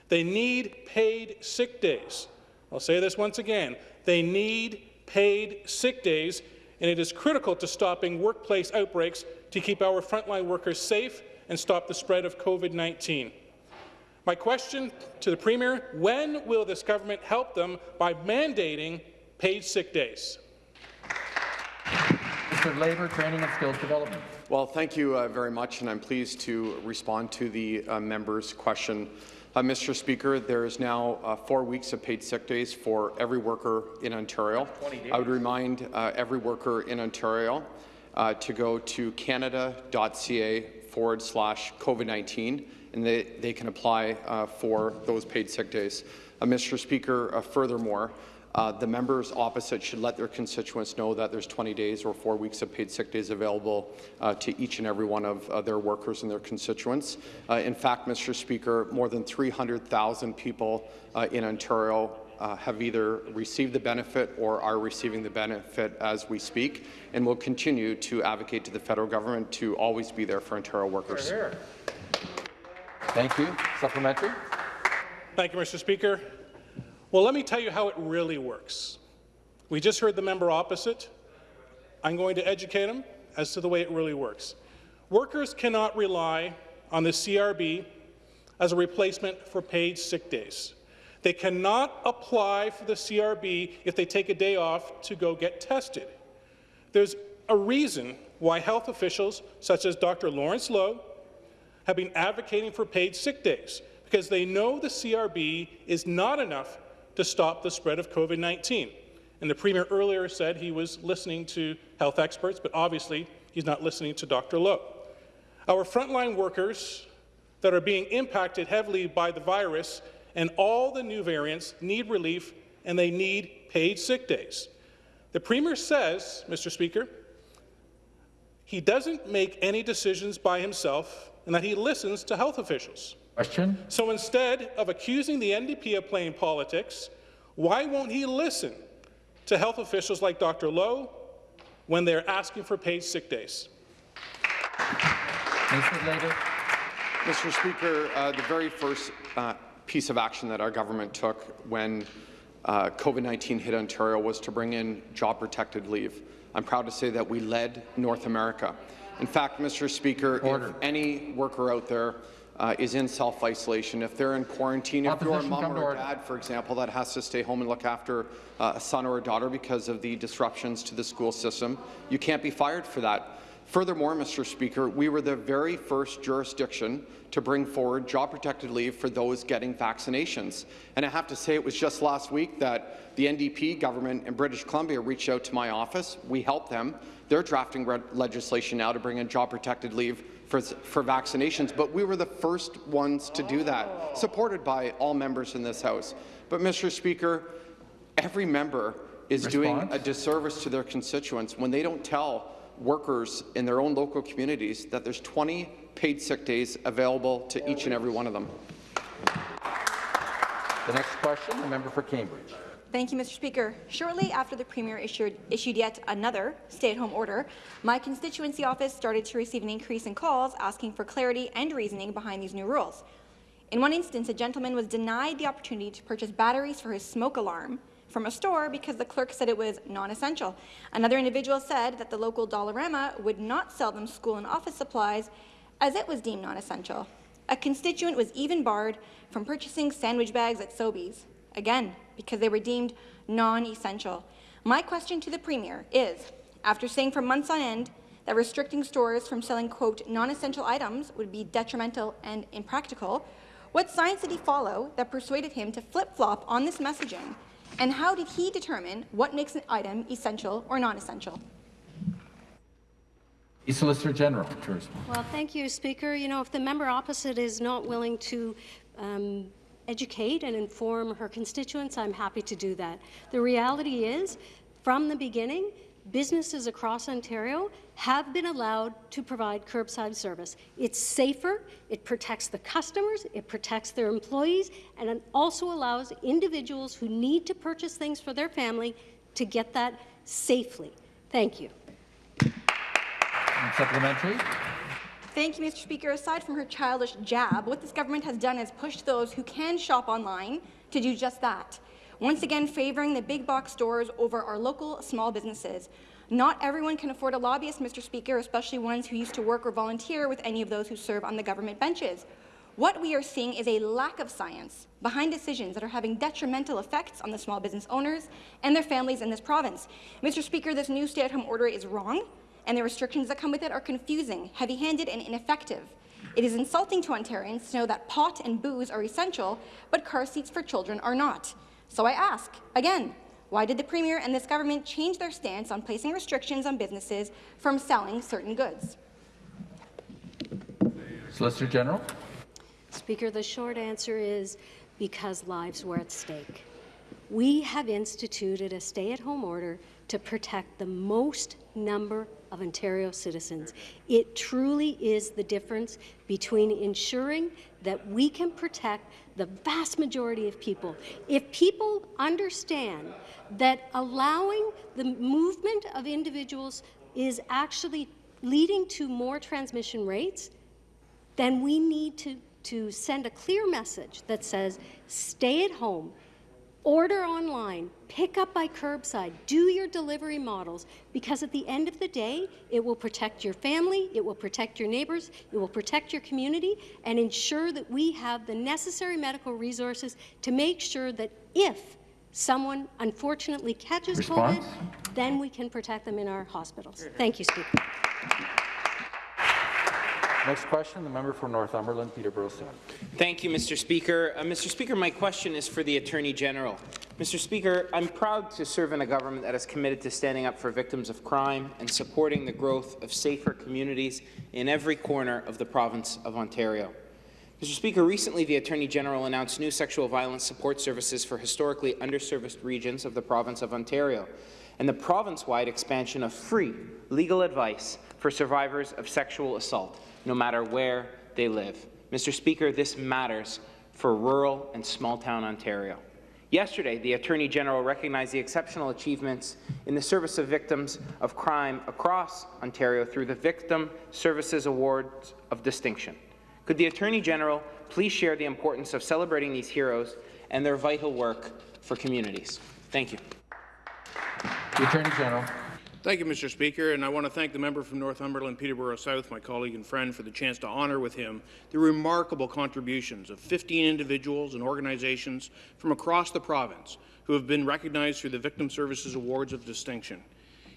They need paid sick days. I'll say this once again. They need paid sick days, and it is critical to stopping workplace outbreaks to keep our frontline workers safe and stop the spread of COVID-19. My question to the Premier, when will this government help them by mandating paid sick days? Mr. Labour, Training and Skills Development. Well, thank you uh, very much, and I'm pleased to respond to the uh, member's question. Uh, Mr. Speaker, there is now uh, four weeks of paid sick days for every worker in Ontario. I would remind uh, every worker in Ontario uh, to go to canada.ca forward slash COVID-19, and they, they can apply uh, for those paid sick days. Uh, Mr. Speaker, uh, furthermore, Uh, the members opposite should let their constituents know that there's 20 days or four weeks of paid sick days available uh, to each and every one of uh, their workers and their constituents. Uh, in fact, Mr. Speaker, more than 300,000 people uh, in Ontario uh, have either received the benefit or are receiving the benefit as we speak, and will continue to advocate to the federal government to always be there for Ontario workers. Thank you. Supplementary. Thank you, Mr. Speaker. Well, let me tell you how it really works. We just heard the member opposite. I'm going to educate him as to the way it really works. Workers cannot rely on the CRB as a replacement for paid sick days. They cannot apply for the CRB if they take a day off to go get tested. There's a reason why health officials, such as Dr. Lawrence Loh, have been advocating for paid sick days because they know the CRB is not enough to stop the spread of COVID-19. And the Premier earlier said he was listening to health experts, but obviously he's not listening to Dr. Loh. Our frontline workers that are being impacted heavily by the virus and all the new variants need relief and they need paid sick days. The Premier says, Mr. Speaker, he doesn't make any decisions by himself and that he listens to health officials. Question. So instead of accusing the NDP of playing politics, why won't he listen to health officials like Dr. Loh when they're asking for paid sick days? Mr. Speaker, uh, the very first uh, piece of action that our government took when uh, COVID-19 hit Ontario was to bring in job-protected leave. I'm proud to say that we led North America. In fact, Mr. Speaker, Order. if any worker out there uh, is in self-isolation, if they're in quarantine, if you're a mom or a dad, for example, that has to stay home and look after uh, a son or a daughter because of the disruptions to the school system, you can't be fired for that. Furthermore, Mr. Speaker, we were the very first jurisdiction to bring forward job-protected leave for those getting vaccinations. And I have to say, it was just last week that the NDP government in British Columbia reached out to my office. We helped them. They're drafting legislation now to bring in job-protected leave for, for vaccinations, but we were the first ones to do that, supported by all members in this House. But, Mr. Speaker, every member is doing a disservice to their constituents when they don't tell workers in their own local communities that there's 20 paid sick days available to each and every one of them. The next question, the member for Cambridge. Thank you, Mr. Speaker. Shortly after the Premier issued, issued yet another stay-at-home order, my constituency office started to receive an increase in calls asking for clarity and reasoning behind these new rules. In one instance, a gentleman was denied the opportunity to purchase batteries for his smoke alarm from a store because the clerk said it was non-essential. Another individual said that the local Dollarama would not sell them school and office supplies as it was deemed non-essential. A constituent was even barred from purchasing sandwich bags at Sobeys, again, because they were deemed non-essential. My question to the Premier is, after saying for months on end that restricting stores from selling, quote, non-essential items would be detrimental and impractical, what science did he follow that persuaded him to flip-flop on this messaging? And how did he determine what makes an item essential or non-essential? The Solicitor General to respond. Well, thank you, Speaker. You know, if the member opposite is not willing to um, educate and inform her constituents, I'm happy to do that. The reality is, from the beginning, businesses across Ontario have been allowed to provide curbside service. It's safer, it protects the customers, it protects their employees, and it also allows individuals who need to purchase things for their family to get that safely. Thank you. And supplementary. Thank you, Mr. Speaker. Aside from her childish jab, what this government has done is pushed those who can shop online to do just that, once again favoring the big box stores over our local small businesses. Not everyone can afford a lobbyist, Mr. Speaker, especially ones who used to work or volunteer with any of those who serve on the government benches. What we are seeing is a lack of science behind decisions that are having detrimental effects on the small business owners and their families in this province. Mr. Speaker, this new stay-at-home order is wrong, and the restrictions that come with it are confusing, heavy-handed, and ineffective. It is insulting to Ontarians to know that pot and booze are essential, but car seats for children are not. So I ask, again, why did the Premier and this government change their stance on placing restrictions on businesses from selling certain goods? Solicitor General. Speaker, the short answer is because lives were at stake. we have instituted a stay-at-home order to protect the most number of Ontario citizens. It truly is the difference between ensuring that we can protect the vast majority of people. If people understand that allowing the movement of individuals is actually leading to more transmission rates, then we need to, to send a clear message that says, stay at home, order online, pick up by curbside, do your delivery models, because at the end of the day, it will protect your family, it will protect your neighbours, it will protect your community, and ensure that we have the necessary medical resources to make sure that if someone unfortunately catches Response? COVID, then we can protect them in our hospitals. Thank you, Speaker. Next question, the member for Northumberland, Peterborough South. Thank you, Mr. Speaker. Uh, Mr. Speaker, my question is for the Attorney General. Mr. Speaker, I'm proud to serve in a government that is committed to standing up for victims of crime and supporting the growth of safer communities in every corner of the province of Ontario. Mr. Speaker, recently the Attorney General announced new sexual violence support services for historically underserviced regions of the province of Ontario and the province-wide expansion of free legal advice for survivors of sexual assault, no matter where they live. Mr. Speaker, this matters for rural and small-town Ontario. Yesterday, the Attorney General recognized the exceptional achievements in the service of victims of crime across Ontario through the Victim Services Awards of Distinction. Could the Attorney General please share the importance of celebrating these heroes and their vital work for communities? Thank you. The Attorney General. Thank you, Mr. Speaker, and I want to thank the member from Northumberland, Peterborough South, my colleague and friend, for the chance to honour with him the remarkable contributions of 15 individuals and organizations from across the province who have been recognized through the Victim Services Awards of Distinction.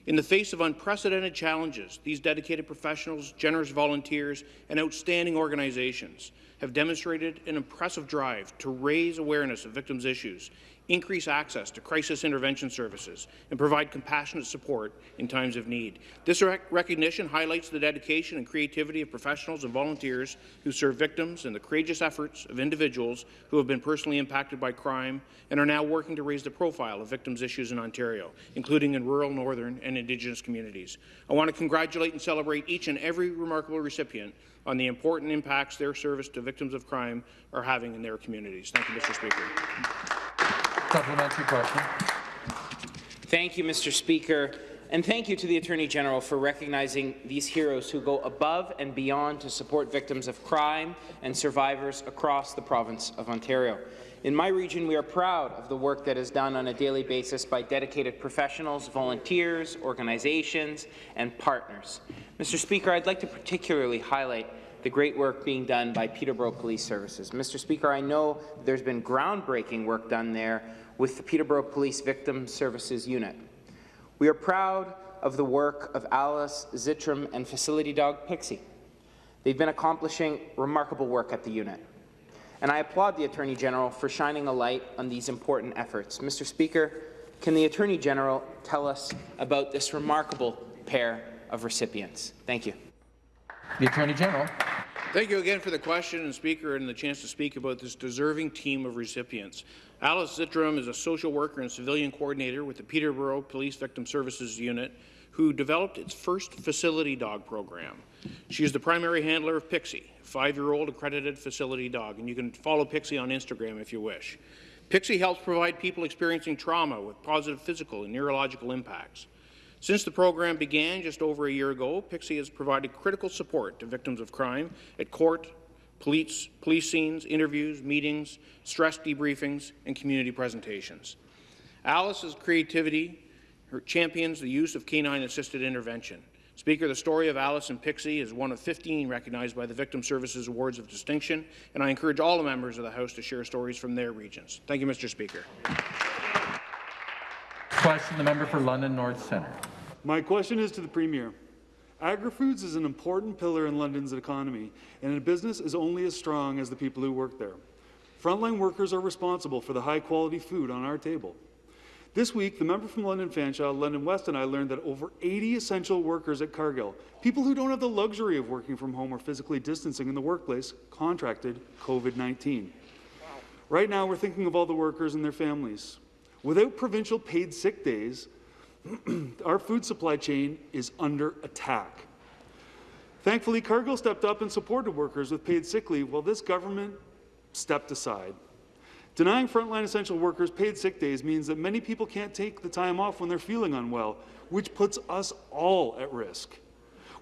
In the face of unprecedented challenges, these dedicated professionals, generous volunteers, and outstanding organizations have demonstrated an impressive drive to raise awareness of victims' issues increase access to crisis intervention services, and provide compassionate support in times of need. This rec recognition highlights the dedication and creativity of professionals and volunteers who serve victims and the courageous efforts of individuals who have been personally impacted by crime and are now working to raise the profile of victims' issues in Ontario, including in rural, northern, and Indigenous communities. I want to congratulate and celebrate each and every remarkable recipient on the important impacts their service to victims of crime are having in their communities. Thank you, Mr. Speaker. Supplementary question. Thank you, Mr. Speaker. And thank you to the Attorney General for recognizing these heroes who go above and beyond to support victims of crime and survivors across the province of Ontario. In my region, we are proud of the work that is done on a daily basis by dedicated professionals, volunteers, organizations, and partners. Mr. Speaker, I'd like to particularly highlight the great work being done by Peterborough Police Services. Mr. Speaker, I know there's been groundbreaking work done there with the Peterborough Police Victim Services Unit. We are proud of the work of Alice Czitrom and facility dog Pixie. They've been accomplishing remarkable work at the unit. And I applaud the Attorney General for shining a light on these important efforts. Mr. Speaker, can the Attorney General tell us about this remarkable pair of recipients? Thank you. The Attorney General. Thank you again for the question, and Speaker, and the chance to speak about this deserving team of recipients. Alice Czitrom is a social worker and civilian coordinator with the Peterborough Police Victim Services Unit, who developed its first facility dog program. She is the primary handler of Pixie, a five-year-old accredited facility dog, and you can follow Pixie on Instagram if you wish. Pixie helps provide people experiencing trauma with positive physical and neurological impacts. Since the program began just over a year ago, Pixie has provided critical support to victims of crime at court, police, police scenes, interviews, meetings, stress debriefings, and community presentations. Alice's creativity champions the use of canine-assisted intervention. Speaker, the story of Alice and Pixie is one of 15 recognized by the Victim Services Awards of Distinction, and I encourage all the members of the House to share stories from their regions. Thank you, Mr. Speaker. Question, the member for London North Centre. My question is to the Premier. Agri-Foods is an important pillar in London's economy, and a business is only as strong as the people who work there. Frontline workers are responsible for the high-quality food on our table. This week, the member from London Fanshawe, London West, and I learned that over 80 essential workers at Cargill, people who don't have the luxury of working from home or physically distancing in the workplace, contracted COVID-19. Right now, we're thinking of all the workers and their families. Without provincial paid sick days, our food supply chain is under attack. Thankfully, Cargill stepped up and supported workers with paid sick leave while this government stepped aside. Denying frontline essential workers paid sick days means that many people can't take the time off when they're feeling unwell, which puts us all at risk.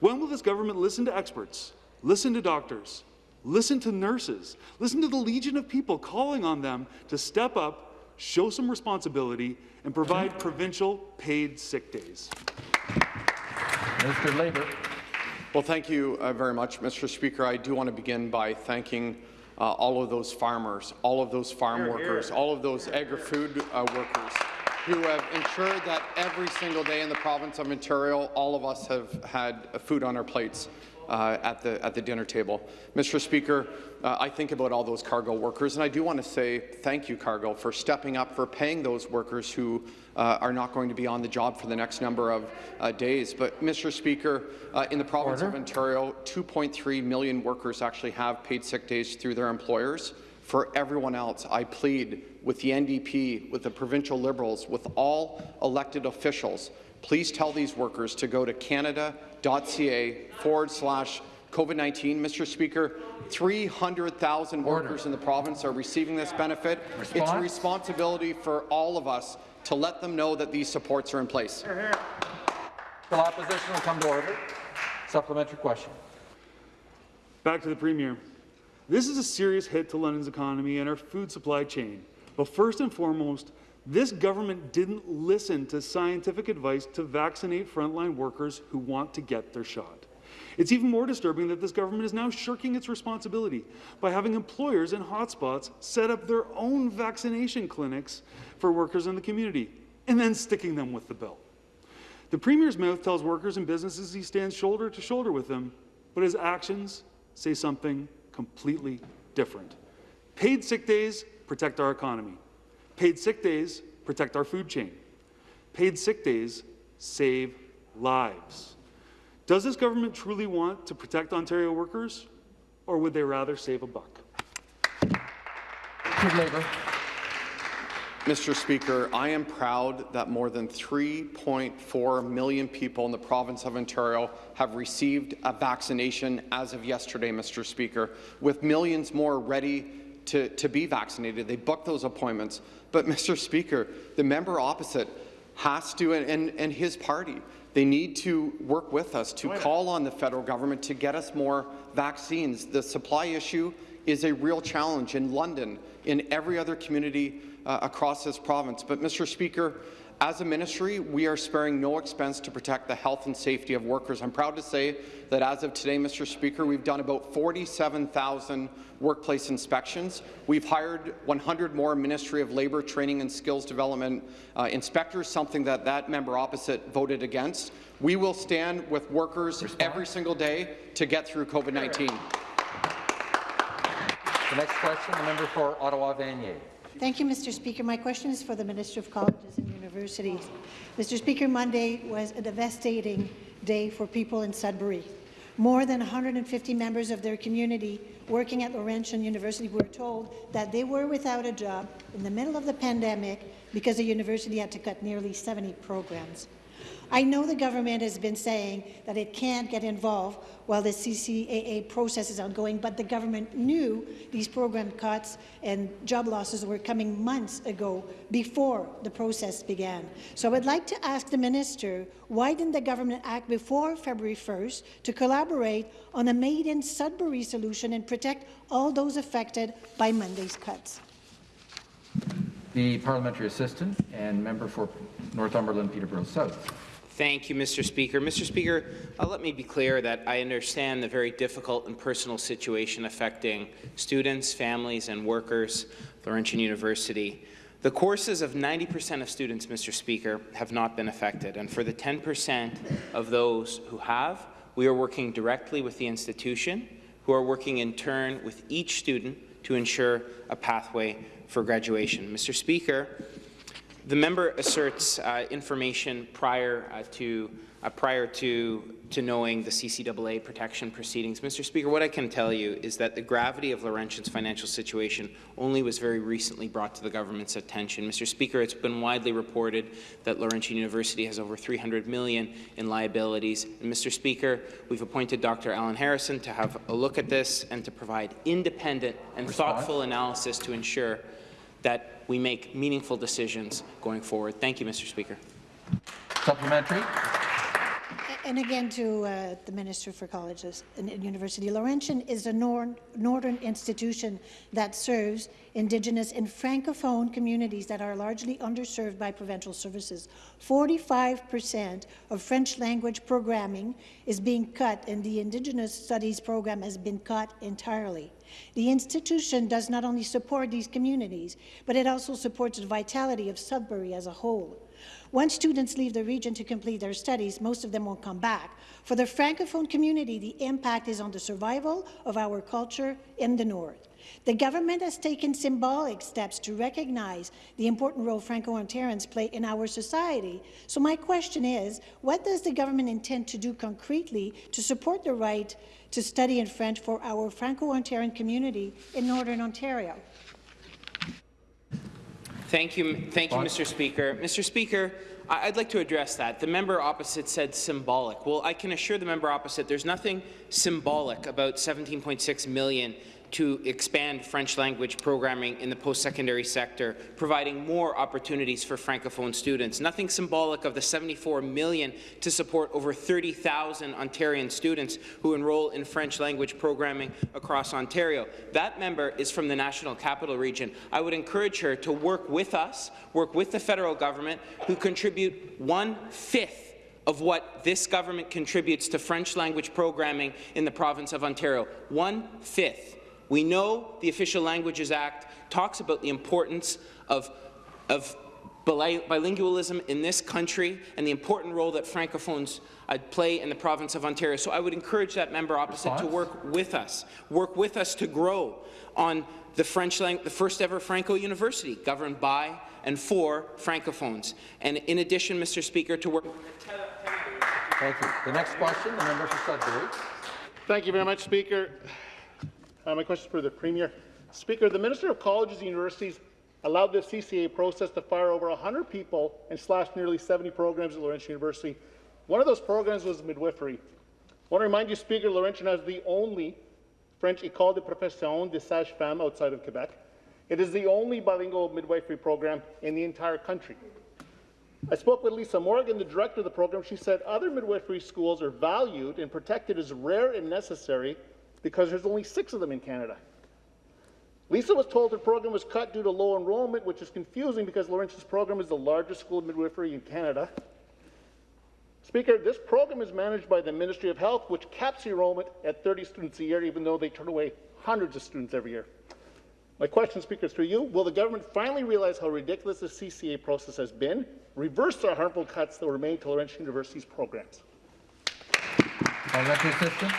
When will this government listen to experts, listen to doctors, listen to nurses, listen to the legion of people calling on them to step up, show some responsibility, and provide provincial paid sick days? Minister of Labour. Well, thank you uh, very much, Mr. Speaker. I do want to begin by thanking uh, all of those farmers, all of those farm Here, workers, here. all of those agri-food uh, workers who have ensured that every single day in the province of Ontario, all of us have had food on our plates uh, at, the, at the dinner table. Mr. Speaker, uh, I think about all those Cargill workers, and I do want to say thank you, Cargill, for stepping up, for paying those workers who uh, are not going to be on the job for the next number of uh, days. But, Mr. Speaker, uh, in the province Order. of Ontario, 2.3 million workers actually have paid sick days through their employers. For everyone else, I plead with the NDP, with the provincial Liberals, with all elected officials, please tell these workers to go to canada.ca forward slash COVID-19. Mr. Speaker, 300,000 workers in the province are receiving this benefit. It's a responsibility for all of us to let them know that these supports are in place. The opposition will come to order. Supplementary question. Back to the Premier. This is a serious hit to London's economy and our food supply chain. But first and foremost, this government didn't listen to scientific advice to vaccinate frontline workers who want to get their shot. It's even more disturbing that this government is now shirking its responsibility by having employers in hotspots set up their own vaccination clinics for workers in the community and then sticking them with the bill. The Premier's mouth tells workers and businesses he stands shoulder to shoulder with them, but his actions say something completely different. Paid sick days protect our economy. Paid sick days protect our food chain. Paid sick days save lives. Does this government truly want to protect Ontario workers, or would they rather save a buck? Minister of Labour. Mr. Speaker, I am proud that more than 3.4 million people in the province of Ontario have received a vaccination as of yesterday, Mr. Speaker, with millions more ready to, to be vaccinated. They booked those appointments. But, Mr. Speaker, the member opposite has to, and, and, and his party, they need to work with us to call on the federal government to get us more vaccines. The supply issue is a real challenge in London, in every other community uh, across this province. But, Mr. Speaker, as a ministry, we are sparing no expense to protect the health and safety of workers. I'm proud to say that as of today, Mr. Speaker, we've done about 47,000 workplace inspections. We've hired 100 more Ministry of Labour Training and Skills Development uh, inspectors, something that that member opposite voted against. We will stand with workers every single day to get through COVID-19. The next question, the member for Ottawa Vanier. Thank you, Mr. Speaker. My question is for the Minister of Colleges and Universities. Mr. Speaker, Monday was a devastating day for people in Sudbury. More than 150 members of their community working at Laurentian University were told that they were without a job in the middle of the pandemic because the university had to cut nearly 70 programs. I know the government has been saying that it can't get involved while the CCAA process is ongoing, but the government knew these program cuts and job losses were coming months ago before the process began. So I would like to ask the minister, why didn't the government act before February 1st to collaborate on a made-in Sudbury solution and protect all those affected by Monday's cuts? The parliamentary assistant and member for Northumberland Peterborough South. Thank you, Mr. Speaker. Mr. Speaker, uh, let me be clear that I understand the very difficult and personal situation affecting students, families, and workers Laurentian University. The courses of 90% of students, Mr. Speaker, have not been affected, and for the 10% of those who have, we are working directly with the institution, who are working in turn with each student to ensure a pathway for graduation. Mr. Speaker, The member asserts uh, information prior uh, to uh, prior to to knowing the CCAA protection proceedings. Mr. Speaker, what I can tell you is that the gravity of Laurentian's financial situation only was very recently brought to the government's attention. Mr. Speaker, it's been widely reported that Laurentian University has over 300 million in liabilities. And Mr. Speaker, we've appointed Dr. Alan Harrison to have a look at this and to provide independent and Response. thoughtful analysis to ensure that we make meaningful decisions going forward. Thank you, Mr. Speaker. Supplementary. And again, to uh, the Minister for Colleges and and University, Laurentian is a nor northern institution that serves Indigenous and Francophone communities that are largely underserved by provincial services. 45% of French language programming is being cut, and the Indigenous Studies program has been cut entirely. The institution does not only support these communities, but it also supports the vitality of Sudbury as a whole. Once students leave the region to complete their studies, most of them won't come back. For the Francophone community, the impact is on the survival of our culture in the North. The government has taken symbolic steps to recognize the important role Franco-Ontarians play in our society. So my question is, what does the government intend to do concretely to support the right to study in French for our Franco-Ontarian community in Northern Ontario? Thank you, thank you, Mr. Speaker. Mr. Speaker, I- I'd like to address that. The member opposite said symbolic. Well, I can assure the member opposite there's nothing symbolic about 17.6 million to expand French language programming in the post-secondary sector, providing more opportunities for Francophone students. Nothing symbolic of the 74 million to support over 30,000 Ontarian students who enroll in French language programming across Ontario. That member is from the National Capital Region. I would encourage her to work with us, work with the federal government, who contribute one-fifth of what this government contributes to French language programming in the province of Ontario. One-fifth. We know the Official Languages Act talks about the importance of, of bilingualism in this country and the important role that Francophones uh, play in the province of Ontario. So I would encourage that member opposite to work with us, work with us to grow on the French the first ever Franco University, governed by and for Francophones. And in addition, Mr. Speaker, to work Thank you. The next question, the member for Sudbury. Thank you very much, Speaker. Uh, my question is for the Premier. Speaker, the Minister of Colleges and Universities allowed the CCA process to fire over 100 people and slash nearly 70 programs at Laurentian University. One of those programs was midwifery. I want to remind you, Speaker, Laurentian has the only French École de Profession de Sage-Femme outside of Quebec. It is the only bilingual midwifery program in the entire country. I spoke with Lisa Morgan, the director of the program. She said other midwifery schools are valued and protected as rare and necessary because there's only six of them in Canada. Lisa was told her program was cut due to low enrollment, which is confusing because Laurentian's program is the largest school of midwifery in Canada. Speaker, this program is managed by the Ministry of Health, which caps enrollment at 30 students a year, even though they turn away hundreds of students every year. My question, Speaker, is for you. Will the government finally realize how ridiculous the CCA process has been, reverse the harmful cuts that were made to Laurentian University's programs? Parliamentary assistant.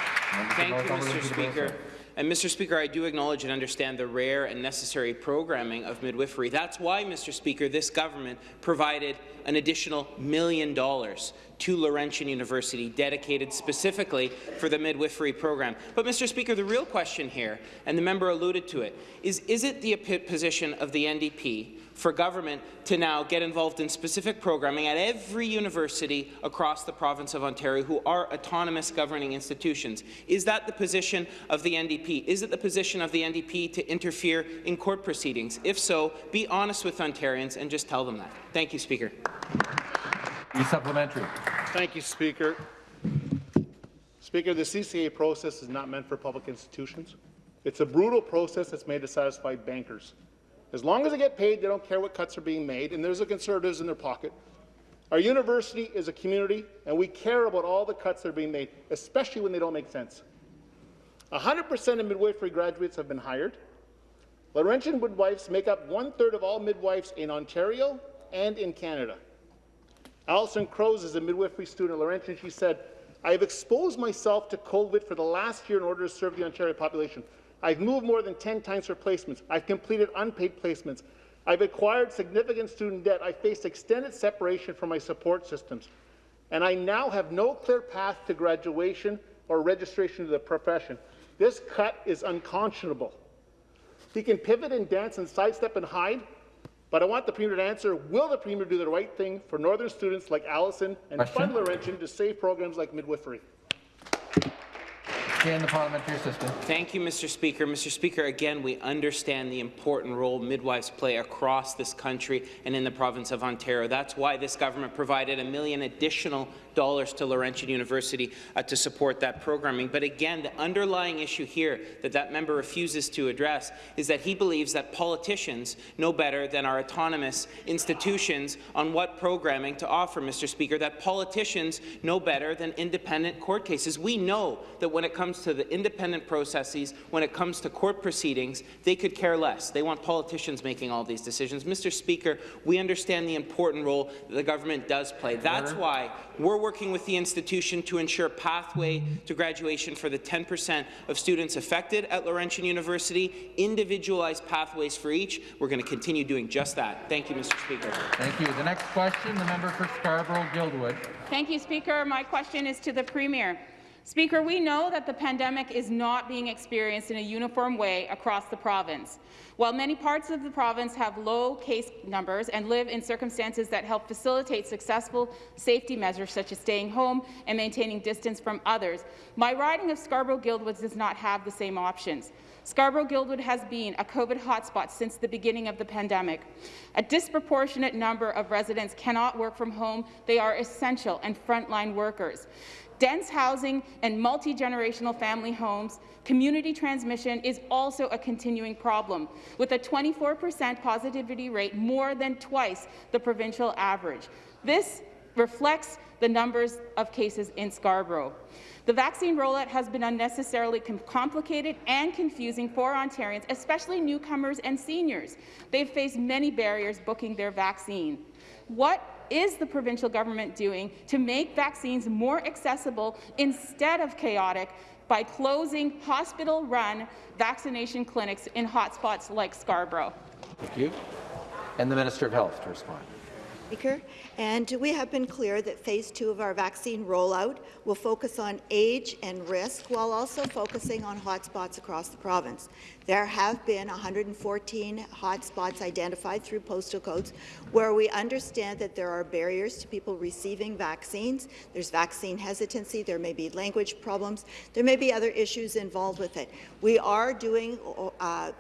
Thank you, Mr. Speaker. And Mr. Speaker, I do acknowledge and understand the rare and necessary programming of midwifery. That's why, Mr. Speaker, this government provided an additional million dollars to Laurentian University dedicated specifically for the midwifery program. But, Mr. Speaker, the real question here, and the member alluded to it, is is it the position of the NDP for government to now get involved in specific programming at every university across the province of Ontario who are autonomous governing institutions. Is that the position of the NDP? Is it the position of the NDP to interfere in court proceedings? If so, be honest with Ontarians and just tell them that. Thank you, Speaker. The supplementary. Thank you, Speaker. Speaker, the CCA process is not meant for public institutions. It's a brutal process that's made to satisfy bankers. As long as they get paid, they don't care what cuts are being made, and there's the conservatives in their pocket. Our university is a community, and we care about all the cuts that are being made, especially when they don't make sense. 100% of midwifery graduates have been hired. Laurentian midwives make up one-third of all midwives in Ontario and in Canada. Alison Crows is a midwifery student at Laurentian. She said, I have exposed myself to COVID for the last year in order to serve the Ontario population. I've moved more than 10 times for placements. I've completed unpaid placements. I've acquired significant student debt. I faced extended separation from my support systems. And I now have no clear path to graduation or registration to the profession. This cut is unconscionable. He can pivot and dance and sidestep and hide, but I want the Premier to answer, will the Premier do the right thing for Northern students like Allison and Question. fund Laurentian to save programs like midwifery? Again, the parliamentary assistant. Thank you, Mr. Speaker. Mr. Speaker, again, we understand the important role midwives play across this country and in the province of Ontario. That's why this government provided a million additional dollars to Laurentian University uh, to support that programming. But again, the underlying issue here that that member refuses to address is that he believes that politicians know better than our autonomous institutions on what programming to offer, Mr. Speaker, that politicians know better than independent court cases. We know that when it comes to the independent processes, when it comes to court proceedings, they could care less. They want politicians making all these decisions. Mr. Speaker, we understand the important role that the government does play. That's why we're working with the institution to ensure pathway to graduation for the 10% of students affected at Laurentian University, individualized pathways for each. We're going to continue doing just that. Thank you, Mr. Speaker. Thank you. The next question, the member for Scarborough-Guildwood. Thank you, Speaker. My question is to the Premier. Speaker, we know that the pandemic is not being experienced in a uniform way across the province. While many parts of the province have low case numbers and live in circumstances that help facilitate successful safety measures such as staying home and maintaining distance from others, my riding of Scarborough-Guildwood does not have the same options. Scarborough-Guildwood has been a COVID hotspot since the beginning of the pandemic. A disproportionate number of residents cannot work from home. They are essential and frontline workers. Dense housing and multi-generational family homes, community transmission is also a continuing problem, with a 24% positivity rate, more than twice the provincial average. This reflects the numbers of cases in Scarborough. The vaccine rollout has been unnecessarily com complicated and confusing for Ontarians, especially newcomers and seniors. They've faced many barriers booking their vaccine. What is the provincial government doing to make vaccines more accessible instead of chaotic by closing hospital-run vaccination clinics in hotspots like Scarborough? Thank you. And the Minister of Health to respond. Speaker, and we have been clear that phase two of our vaccine rollout will focus on age and risk while also focusing on hotspots across the province. There have been 114 hotspots identified through postal codes where we understand that there are barriers to people receiving vaccines. There's vaccine hesitancy, there may be language problems, there may be other issues involved with it. We are doing uh,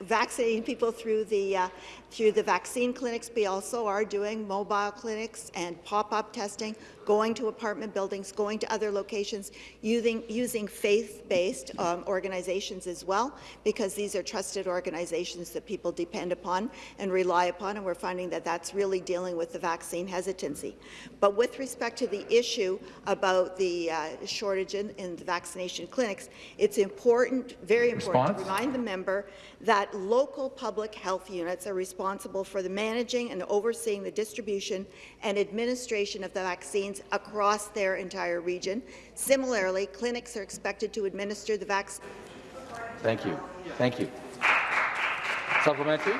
vaccinating people through the uh, through the vaccine clinics. We also are doing mobile clinics and pop-up testing, going to apartment buildings, going to other locations, using using faith-based um, organizations as well, because these are trusted organizations that people depend upon and rely upon, and we're finding that that's really dealing with the vaccine hesitancy. But with respect to the issue about the uh, shortage in, in, the vaccination clinics, it's important, very important, Response? to remind the member that local public health units are responsible for the managing and overseeing the distribution and administration of the vaccines across their entire region. Similarly, clinics are expected to administer the vaccine. Thank you. Thank you. Supplementary.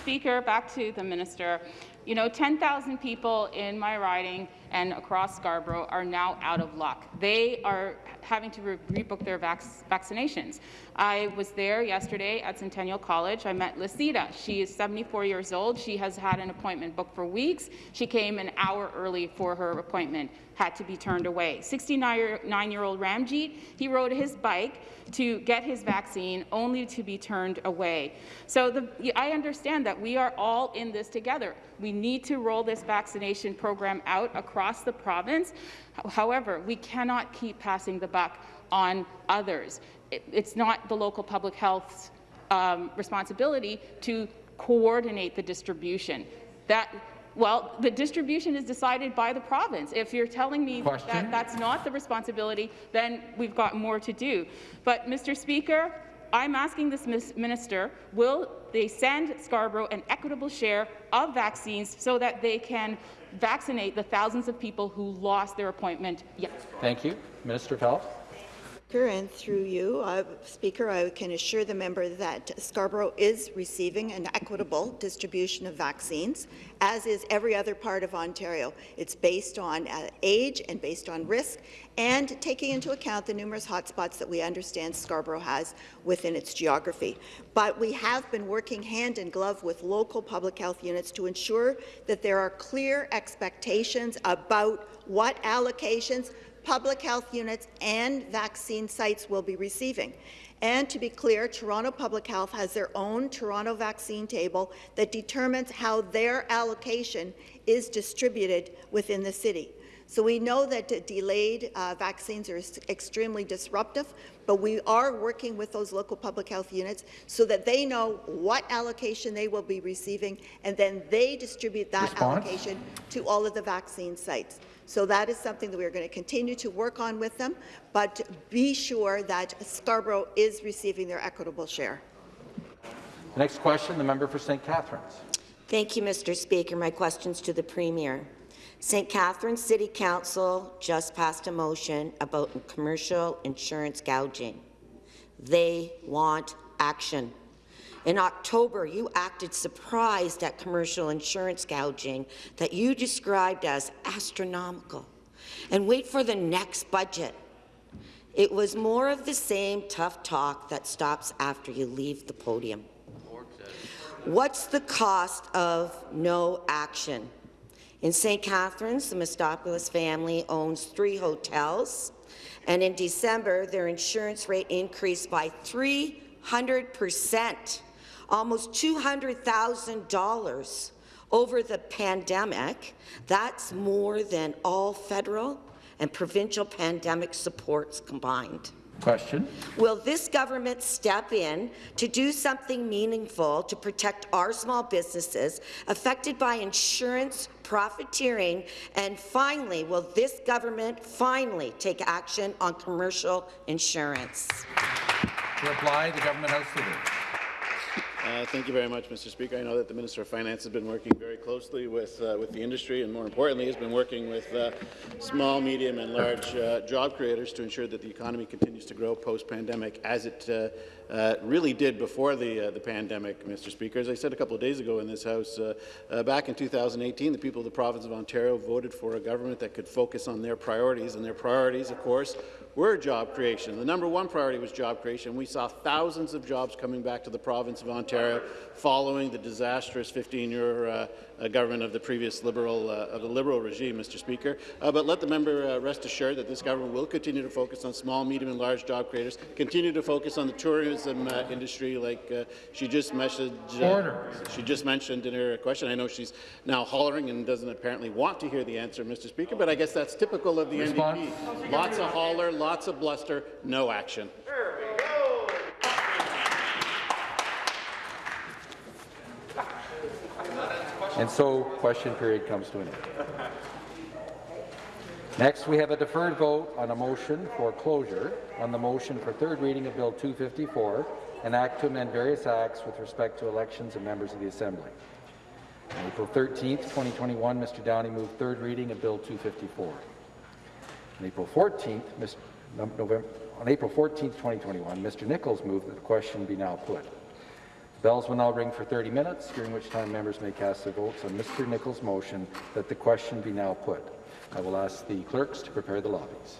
Speaker, back to the minister. You know, 10,000 people in my riding and across Scarborough are now out of luck. They are having to re rebook their vac vaccinations. I was there yesterday at Centennial College. I met Lucida. She is 74 years old. She has had an appointment booked for weeks. She came an hour early for her appointment, had to be turned away. 69-year-old Ramjeet, he rode his bike to get his vaccine only to be turned away. So the, I understand that we are all in this together. We need to roll this vaccination program out across the province. However, we cannot keep passing the buck on others. It, it's not the local public health's um, responsibility to coordinate the distribution. That well, the distribution is decided by the province. If you're telling me Question? that that's not the responsibility, then we've got more to do. But, Mr. Speaker, I'm asking this minister, will they send Scarborough an equitable share of vaccines so that they can vaccinate the thousands of people who lost their appointment? Yes. Thank you. Minister of Health. Speaker, and through you, uh, Speaker, I can assure the member that Scarborough is receiving an equitable distribution of vaccines, as is every other part of Ontario. It's based on uh, age and based on risk, and taking into account the numerous hotspots that we understand Scarborough has within its geography. But we have been working hand in glove with local public health units to ensure that there are clear expectations about what allocations public health units and vaccine sites will be receiving. And to be clear, Toronto Public Health has their own Toronto vaccine table that determines how their allocation is distributed within the city. So we know that delayed uh, vaccines are extremely disruptive, but we are working with those local public health units so that they know what allocation they will be receiving, and then they distribute that Response? allocation to all of the vaccine sites. So that is something that we are going to continue to work on with them, but be sure that Scarborough is receiving their equitable share. The next question, the member for St. Catharines. Thank you, Mr. Speaker. My questions to the Premier. St. Catharines City Council just passed a motion about commercial insurance gouging. They want action. In October, you acted surprised at commercial insurance gouging that you described as astronomical. And wait for the next budget. It was more of the same tough talk that stops after you leave the podium. What's the cost of no action? In St. Catharines, the Mostopoulos family owns three hotels, and in December, their insurance rate increased by 300 percent almost $200,000 over the pandemic. That's more than all federal and provincial pandemic supports combined. Question. Will this government step in to do something meaningful to protect our small businesses affected by insurance profiteering? And finally, will this government finally take action on commercial insurance? To reply, the government house leader. Uh, thank you very much, Mr. Speaker. I know that the Minister of Finance has been working very closely with uh, with the industry, and more importantly, has been working with uh, small, medium, and large uh, job creators to ensure that the economy continues to grow post-pandemic, as it uh, uh, really did before the the pandemic, Mr. Speaker. As I said a couple of days ago in this House, back in 2018, the people of the province of Ontario voted for a government that could focus on their priorities, and their priorities, of course, were job creation. The number one priority was job creation. We saw thousands of jobs coming back to the province of Ontario following the disastrous 15-year uh, uh, government of the previous Liberal uh, of the Liberal regime, Mr. Speaker. Uh, but let the member uh, rest assured that this government will continue to focus on small, medium, and large job creators. Continue to focus on the tourism uh, industry, like she just messaged. she just mentioned in her question. I know she's now hollering and doesn't apparently want to hear the answer, Mr. Speaker. But I guess that's typical of the Response. NDP. Lots of holler, lots of bluster, no action. And so question period comes to an end. Next, we have a deferred vote on a motion for closure on the motion for third reading of Bill 254, an act to amend various acts with respect to elections of members of the Assembly. On April 13, 2021, Mr. Downey moved third reading of Bill 254. On April 14th, November, on April 14, 2021, Mr. Nicholls moved that the question be now put. Bells will now ring for 30 minutes, during which time members may cast their votes on Mr. Nicholls' motion that the question be now put. I will ask the clerks to prepare the lobbies.